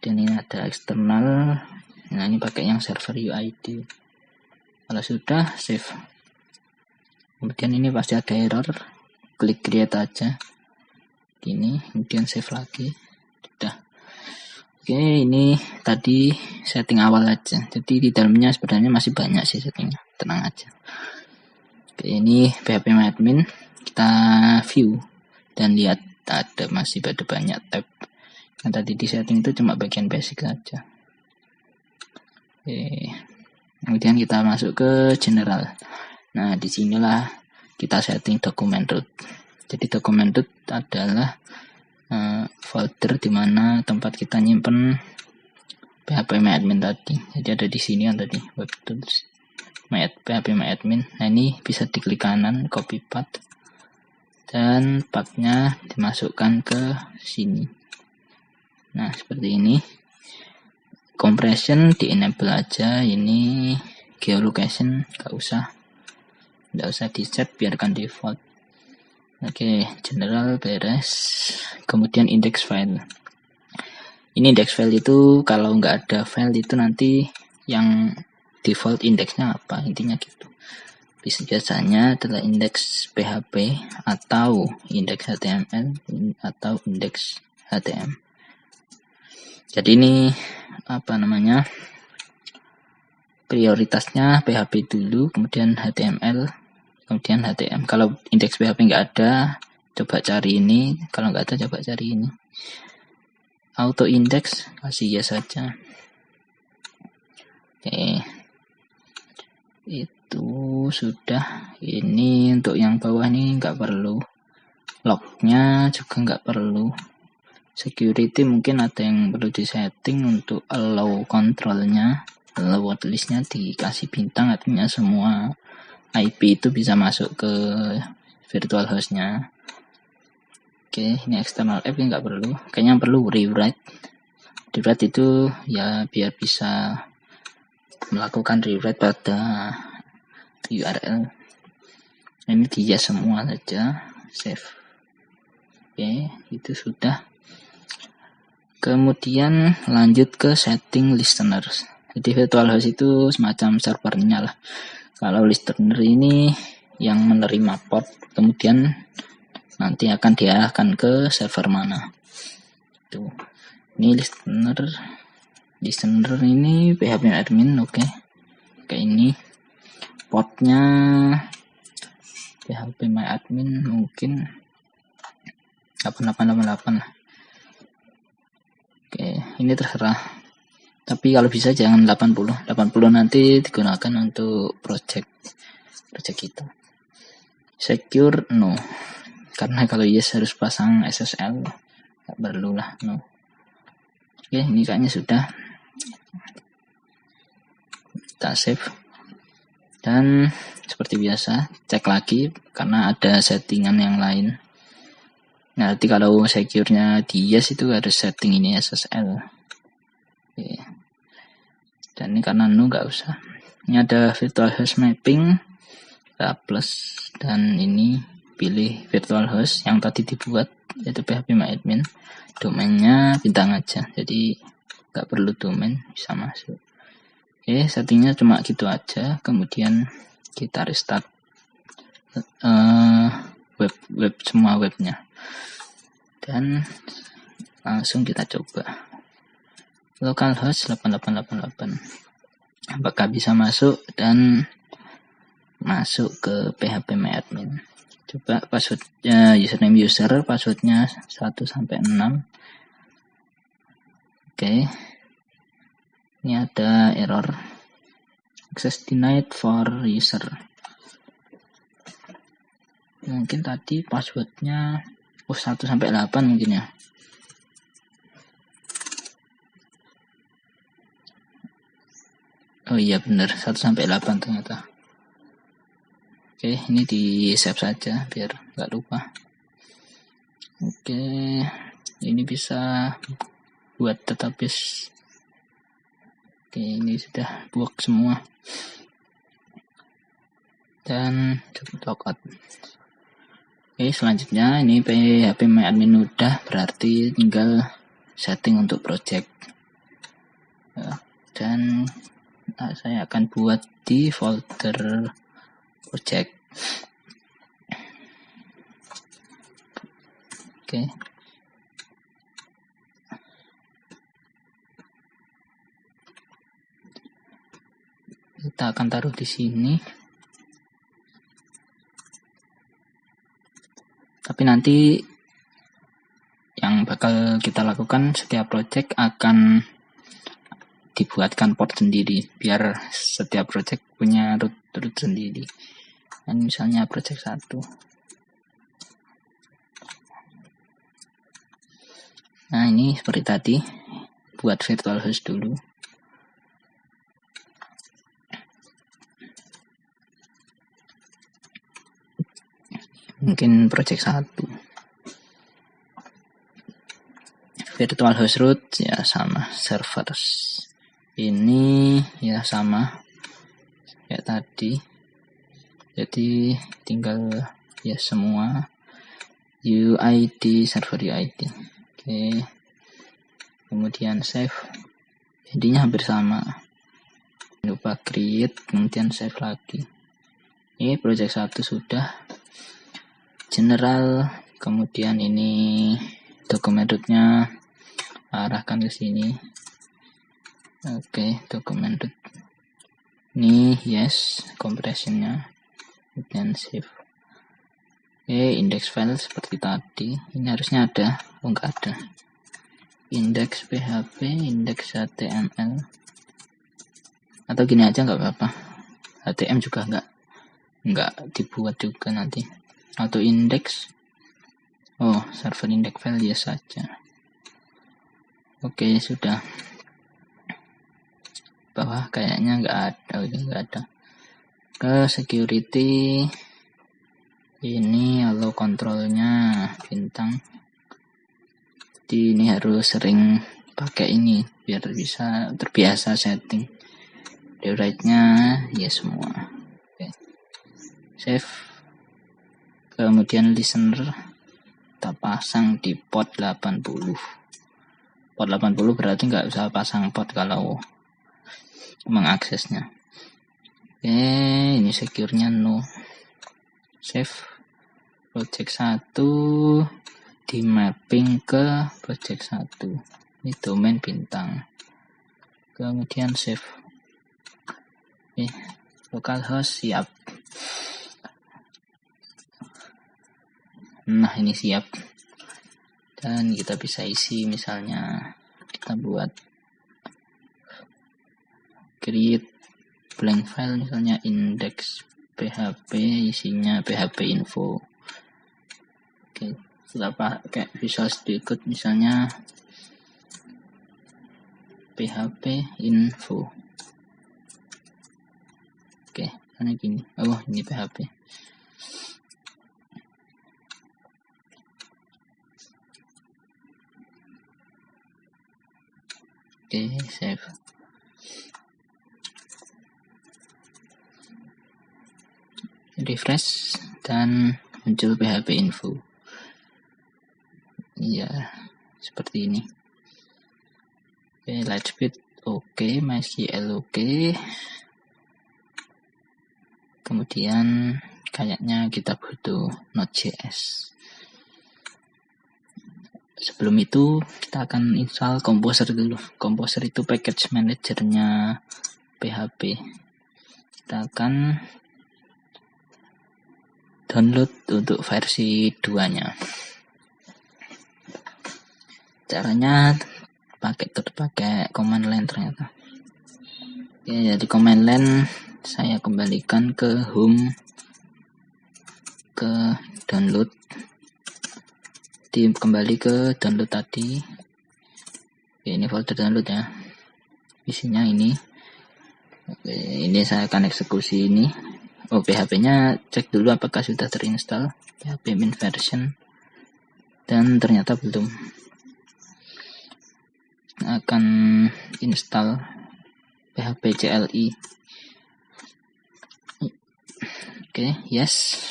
Dan ini ada eksternal. Nah ini pakai yang server UID kalau sudah save. Kemudian ini pasti ada error. Klik create aja. Gini kemudian save lagi. Sudah. Oke ini tadi setting awal aja. Jadi di dalamnya sebenarnya masih banyak sih settingnya. Tenang aja. Oke ini PHP admin kita view dan lihat ada masih ada banyak tab yang tadi di setting itu cuma bagian basic saja Oke. Kemudian kita masuk ke general. Nah, di sinilah kita setting dokumen root. Jadi dokumen root adalah uh, folder di mana tempat kita nyimpen PHP admin tadi. Jadi ada di sini yang tadi web tools my, PHP admin. Nah ini bisa diklik kanan copy path dan pathnya dimasukkan ke sini. Nah seperti ini. Compression di enable aja. Ini geolocation. Gak usah. Gak usah di set biarkan default. Oke okay, general beres. Kemudian index file. Ini index file itu kalau nggak ada file itu nanti yang default indeksnya apa? Intinya gitu biasanya adalah indeks PHP atau indeks HTML atau indeks HTML jadi ini apa namanya prioritasnya PHP dulu kemudian HTML kemudian HTML kalau indeks PHP nggak ada coba cari ini. Kalau nggak ada coba cari ini. Auto index kasih ya saja. Oke. Itu sudah ini untuk yang bawah ini nggak perlu. Lognya juga nggak perlu. Security mungkin ada yang perlu disetting untuk allow kontrolnya allow listnya dikasih bintang artinya semua IP itu bisa masuk ke virtual hostnya. Oke ini external app nggak perlu. Kayaknya perlu rewrite. Rewrite itu ya biar bisa melakukan rewrite pada URL ini dia semua saja save oke itu sudah Kemudian lanjut ke setting listeners. Jadi virtual host itu semacam servernya lah. Kalau listener ini yang menerima port, kemudian nanti akan diarahkan ke server mana. Tuh. Ini listener listener ini PHP admin oke. Okay. Kayak ini portnya PHP my admin mungkin 8888 lah Oke, ini terserah. Tapi kalau bisa jangan 80. 80 nanti digunakan untuk project project kita. Secure no. Karena kalau yes harus pasang SSL. Gak perlu lah no. Oke, ini kayaknya sudah. Kita save. Dan seperti biasa, cek lagi karena ada settingan yang lain. Nah, nanti kalau secure-nya di yes itu harus setting ini SSL. Oke. Dan ini karena nu nggak usah. Ini ada virtual host mapping, kita plus dan ini pilih virtual host yang tadi dibuat yaitu PHP admin. Domainnya bintang aja, jadi nggak perlu domain bisa masuk. Oke, settingnya cuma gitu aja. Kemudian kita restart uh, web web semua webnya dan langsung kita coba localhost 8888 apakah bisa masuk dan masuk ke PHP MyAdmin. Coba passwordnya username user, passwordnya 1 sampai 6. Oke. Ini ada error access denied for user. Mungkin tadi passwordnya oh 1 sampai 8 mungkin ya. Oh iya benar 1 sampai 8 ternyata. Oke, ini di save saja biar nggak lupa. Oke, ini bisa buat database. Oke, ini sudah buat semua. Dan coba logout. Oke, selanjutnya ini PHP MyAdmin udah berarti tinggal setting untuk project. Dan nah, saya akan buat di folder project oke. Kita akan taruh di sini. Tapi nanti yang bakal kita lakukan setiap project akan dibuatkan port sendiri biar setiap project punya root root sendiri. Dan misalnya project satu. Nah ini seperti tadi buat virtual host dulu mungkin project satu. Virtual host root ya sama servers ini ya sama kayak tadi. Jadi tinggal ya semua UID server UID oke. Kemudian save. Jadinya hampir sama. Lupa create kemudian save lagi. Ini project satu sudah general kemudian ini dokumen rootnya arahkan ke sini. Oke okay, dokumen root ini yes compressionnya dan save. Oke okay, index file seperti tadi. Ini harusnya ada oh enggak ada. Index php index html atau gini aja nggak apa-apa. Htm juga nggak nggak dibuat juga nanti atau index oh server index file ya saja. Oke okay, sudah. Bawah kayaknya nggak ada ini nggak ada. Ke security. Ini allow kontrolnya bintang. Jadi ini harus sering pakai ini biar bisa terbiasa setting. Rewrite nya ya semua. Oke. save kemudian listener kita pasang di port 80 port 80 berarti nggak usah pasang port kalau mengaksesnya. Oke ini secure-nya no. Save. Project 1 di mapping ke project 1 ini domain bintang. Kemudian save. Oke localhost siap nah ini siap. Dan kita bisa isi misalnya kita buat create blank file misalnya index php isinya php info. Oke kita pakai visual studio misalnya php info. Oke karena gini? Oh ini php oke save. Refresh dan muncul PHP info. Iya seperti ini. Oke Lightspeed oke MySQL oke kemudian kayaknya kita butuh Node.js sebelum itu kita akan install Composer dulu. Composer itu package manajernya PHP kita akan download untuk versi 2 nya caranya pakai pakai command line ternyata. Oke jadi command line saya kembalikan ke home ke download di kembali ke download tadi. Oke, ini folder download ya. Isinya ini. Oke, ini saya akan eksekusi ini. Oh PHP nya cek dulu apakah sudah terinstall. PHP min version. Dan ternyata belum. Akan install PHP CLI oke yes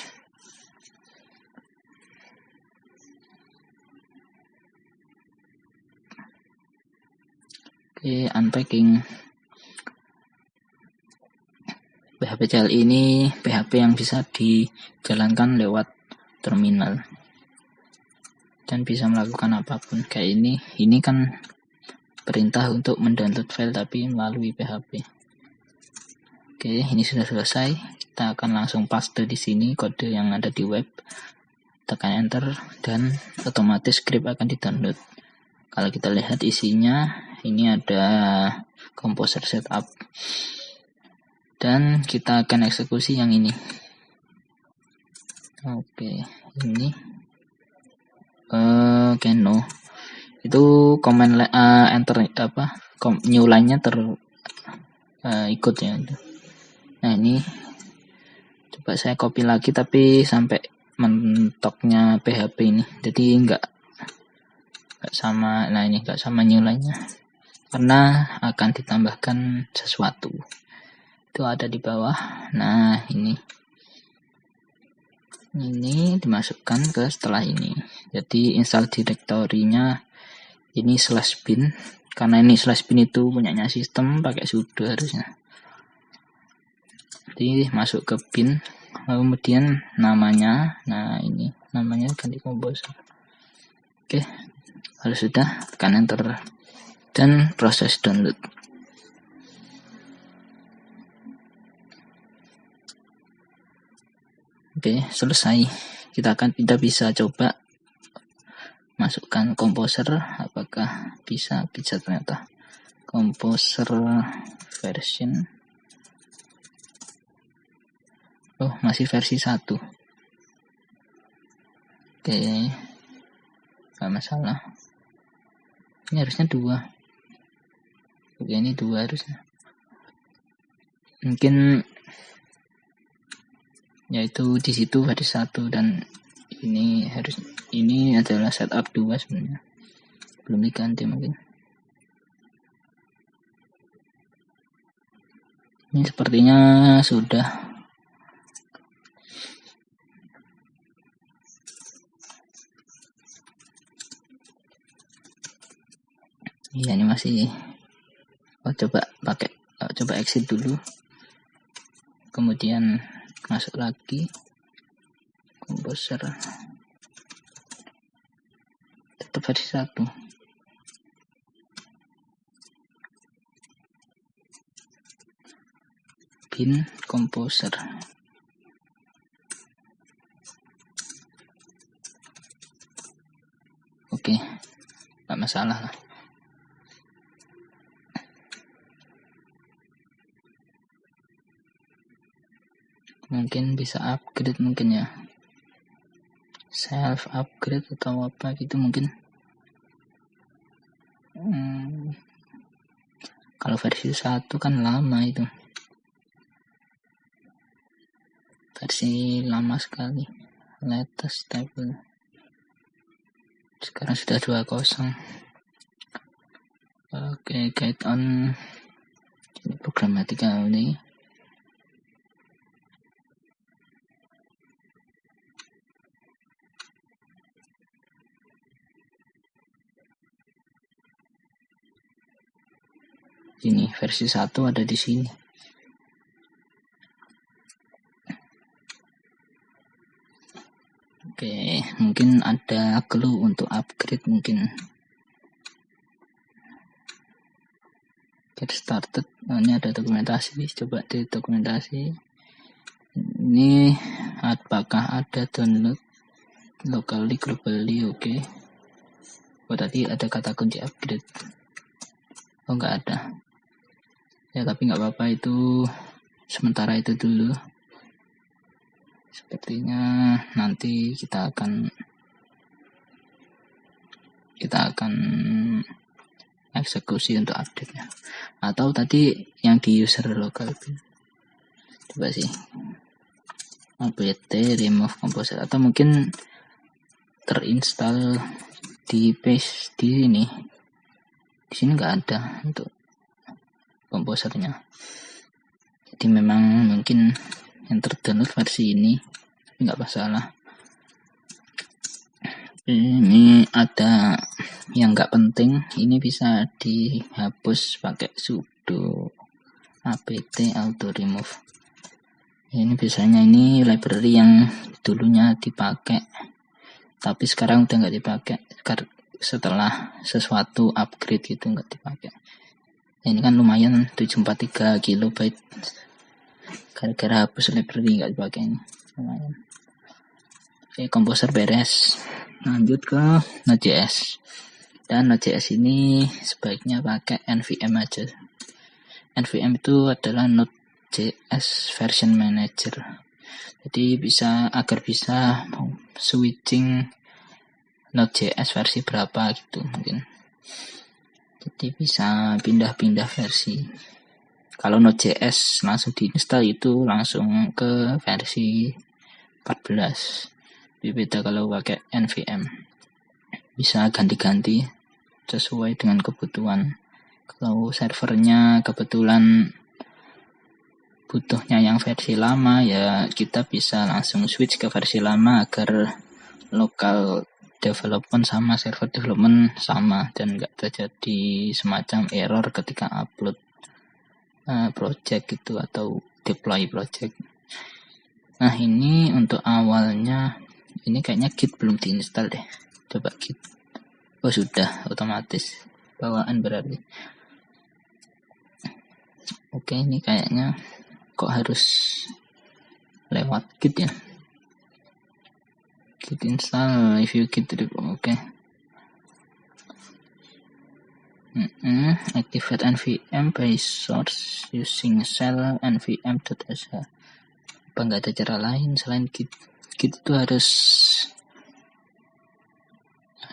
oke unpacking PHP CLI ini PHP yang bisa dijalankan lewat terminal dan bisa melakukan apa pun kayak ini ini kan perintah untuk mendownload file tapi melalui PHP. Oke, ini sudah selesai. Kita akan langsung paste di sini kode yang ada di web. Tekan enter dan otomatis script akan di-download. Kalau kita lihat isinya, ini ada composer setup. Dan kita akan eksekusi yang ini. Oke, ini. Oke no itu komen uh, enter apa new line-nya ter uh, ikut ya. Nah ini. Coba saya copy lagi tapi sampai mentoknya PHP ini. Jadi enggak enggak sama nah ini enggak sama new line-nya karena akan ditambahkan sesuatu. Itu ada di bawah. Nah ini. Ini dimasukkan ke setelah ini. Jadi install direktorinya ini slash bin. Karena ini slash bin itu punyanya sistem pakai sudo harusnya. Jadi masuk ke bin. Lalu kemudian namanya. Nah ini. Namanya ganti komposer. Oke. Kalau sudah tekan enter dan proses download. Oke selesai. Kita akan kita bisa coba masukkan komposer. Apakah bisa? Bisa ternyata. Komposer version. Oh masih versi 1 oke nggak masalah. Ini harusnya dua oke ini dua harusnya. Mungkin yaitu di situ versi satu dan ini harus ini adalah setup dua sebenarnya. Belum diganti mungkin. Ini sepertinya sudah. Iya ini masih oh coba pakai oh, coba exit dulu. Kemudian masuk lagi. Komposer. Tetap versi satu. Bin komposer. Oke nggak masalah lah mungkin bisa upgrade mungkin ya. Self upgrade atau apa gitu mungkin. Hmm, kalau versi satu kan lama itu. Versi lama sekali. Latest stable sekarang sudah 20 oke okay, guide on. Programatika ini ini versi 1 ada di sini. Oke mungkin ada clue untuk upgrade mungkin. Get started. Nah, ini ada dokumentasi. Coba di dokumentasi. Ini apakah ada download locally globally? Oke. Okay. oh tadi ada kata kunci upgrade. Oh enggak ada ya tapi nggak apa-apa itu. Sementara itu dulu. Sepertinya nanti kita akan kita akan eksekusi untuk update nya atau tadi yang di user local coba sih. Apt remove composer atau mungkin terinstall di base di sini di sini nggak ada untuk komposernya jadi memang mungkin yang terdownload versi ini nggak masalah. Ini ada yang nggak penting ini bisa dihapus pakai sudo apt auto remove. Ini biasanya ini library yang dulunya dipakai tapi sekarang udah nggak dipakai setelah sesuatu upgrade gitu nggak dipakai ini kan lumayan 743 kilobyte. Gara-gara hapus library nggak dipakai ini lumayan. Oke komposer beres. Lanjut ke Node.js dan Node.js ini sebaiknya pakai NVM aja. NVM itu adalah Node.js version manager. Jadi bisa agar bisa switching Node.js versi berapa gitu mungkin jadi bisa pindah-pindah versi. Kalau Node.js langsung diinstal itu langsung ke versi 14 beda kalau pakai NVM bisa ganti-ganti sesuai dengan kebutuhan. Kalau servernya kebetulan butuhnya yang versi lama ya kita bisa langsung switch ke versi lama agar lokal development sama server development sama dan nggak terjadi semacam error ketika upload uh, project gitu atau deploy project. Nah ini untuk awalnya ini kayaknya Git belum diinstal deh. Coba Git. Oh sudah otomatis bawaan berarti. Oke ini kayaknya kok harus lewat Git ya. Git install if you git oke. Okay. Mm -hmm. Activate NVM by source using shell nvm.sh. Apa nggak ada cara lain selain git? Git itu harus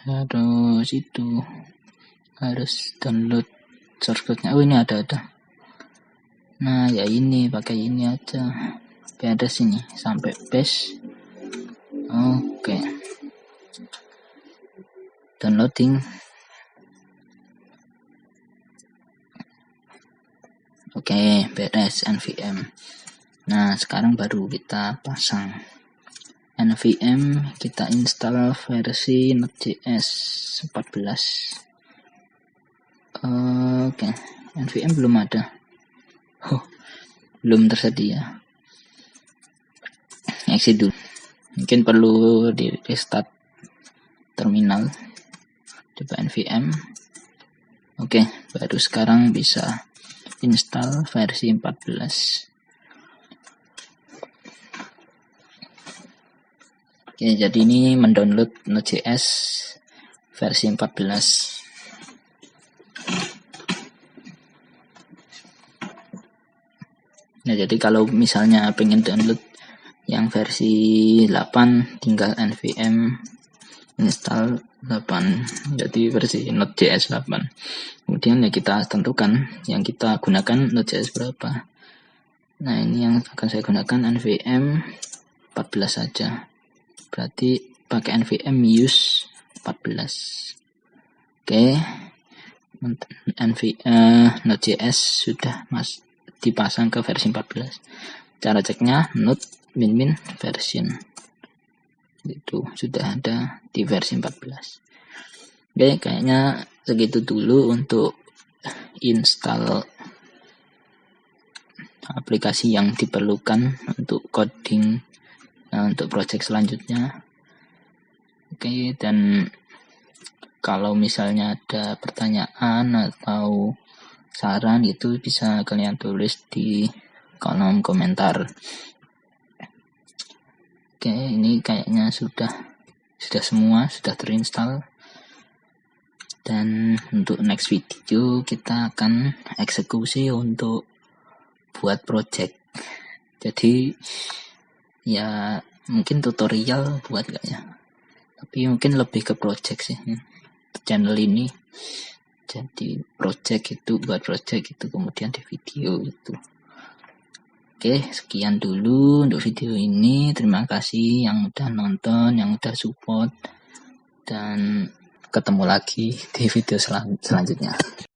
harus itu harus download source code-nya. Oh ini ada ada. Nah ya ini pakai ini aja. Oke ada sini sampai base. Oke. Downloading. Oke, beres NVM. Nah, sekarang baru kita pasang NVM, kita install versi Node.js 14. Oke, NVM belum ada. Oh, belum tersedia. Exit dulu. Mungkin perlu di restart terminal. Coba NVM. Oke, baru sekarang bisa install versi 14 Oke, jadi ini mendownload Node.js versi 14 Nah, jadi kalau misalnya pengen download yang versi 8 tinggal nvm install 8 jadi versi Node.js 8 kemudian ya kita tentukan yang kita gunakan Node.js berapa. Nah ini yang akan saya gunakan nvm 14 saja. Berarti pakai nvm use 14 oke. Nv uh, Node.js sudah mas dipasang ke versi 14 cara ceknya node min min version. Itu sudah ada di versi 14 oke kayaknya segitu dulu untuk install aplikasi yang diperlukan untuk coding nah, untuk project selanjutnya. Oke dan kalau misalnya ada pertanyaan atau saran itu bisa kalian tulis di kolom komentar oke ini kayaknya sudah sudah semua sudah terinstall. Dan untuk next video kita akan eksekusi untuk buat project. Jadi ya mungkin tutorial buat gak ya? Tapi mungkin lebih ke project sih. Channel ini. Jadi project itu buat project itu kemudian di video itu oke sekian dulu untuk video ini. Terima kasih yang udah nonton yang udah support dan ketemu lagi di video selanjutnya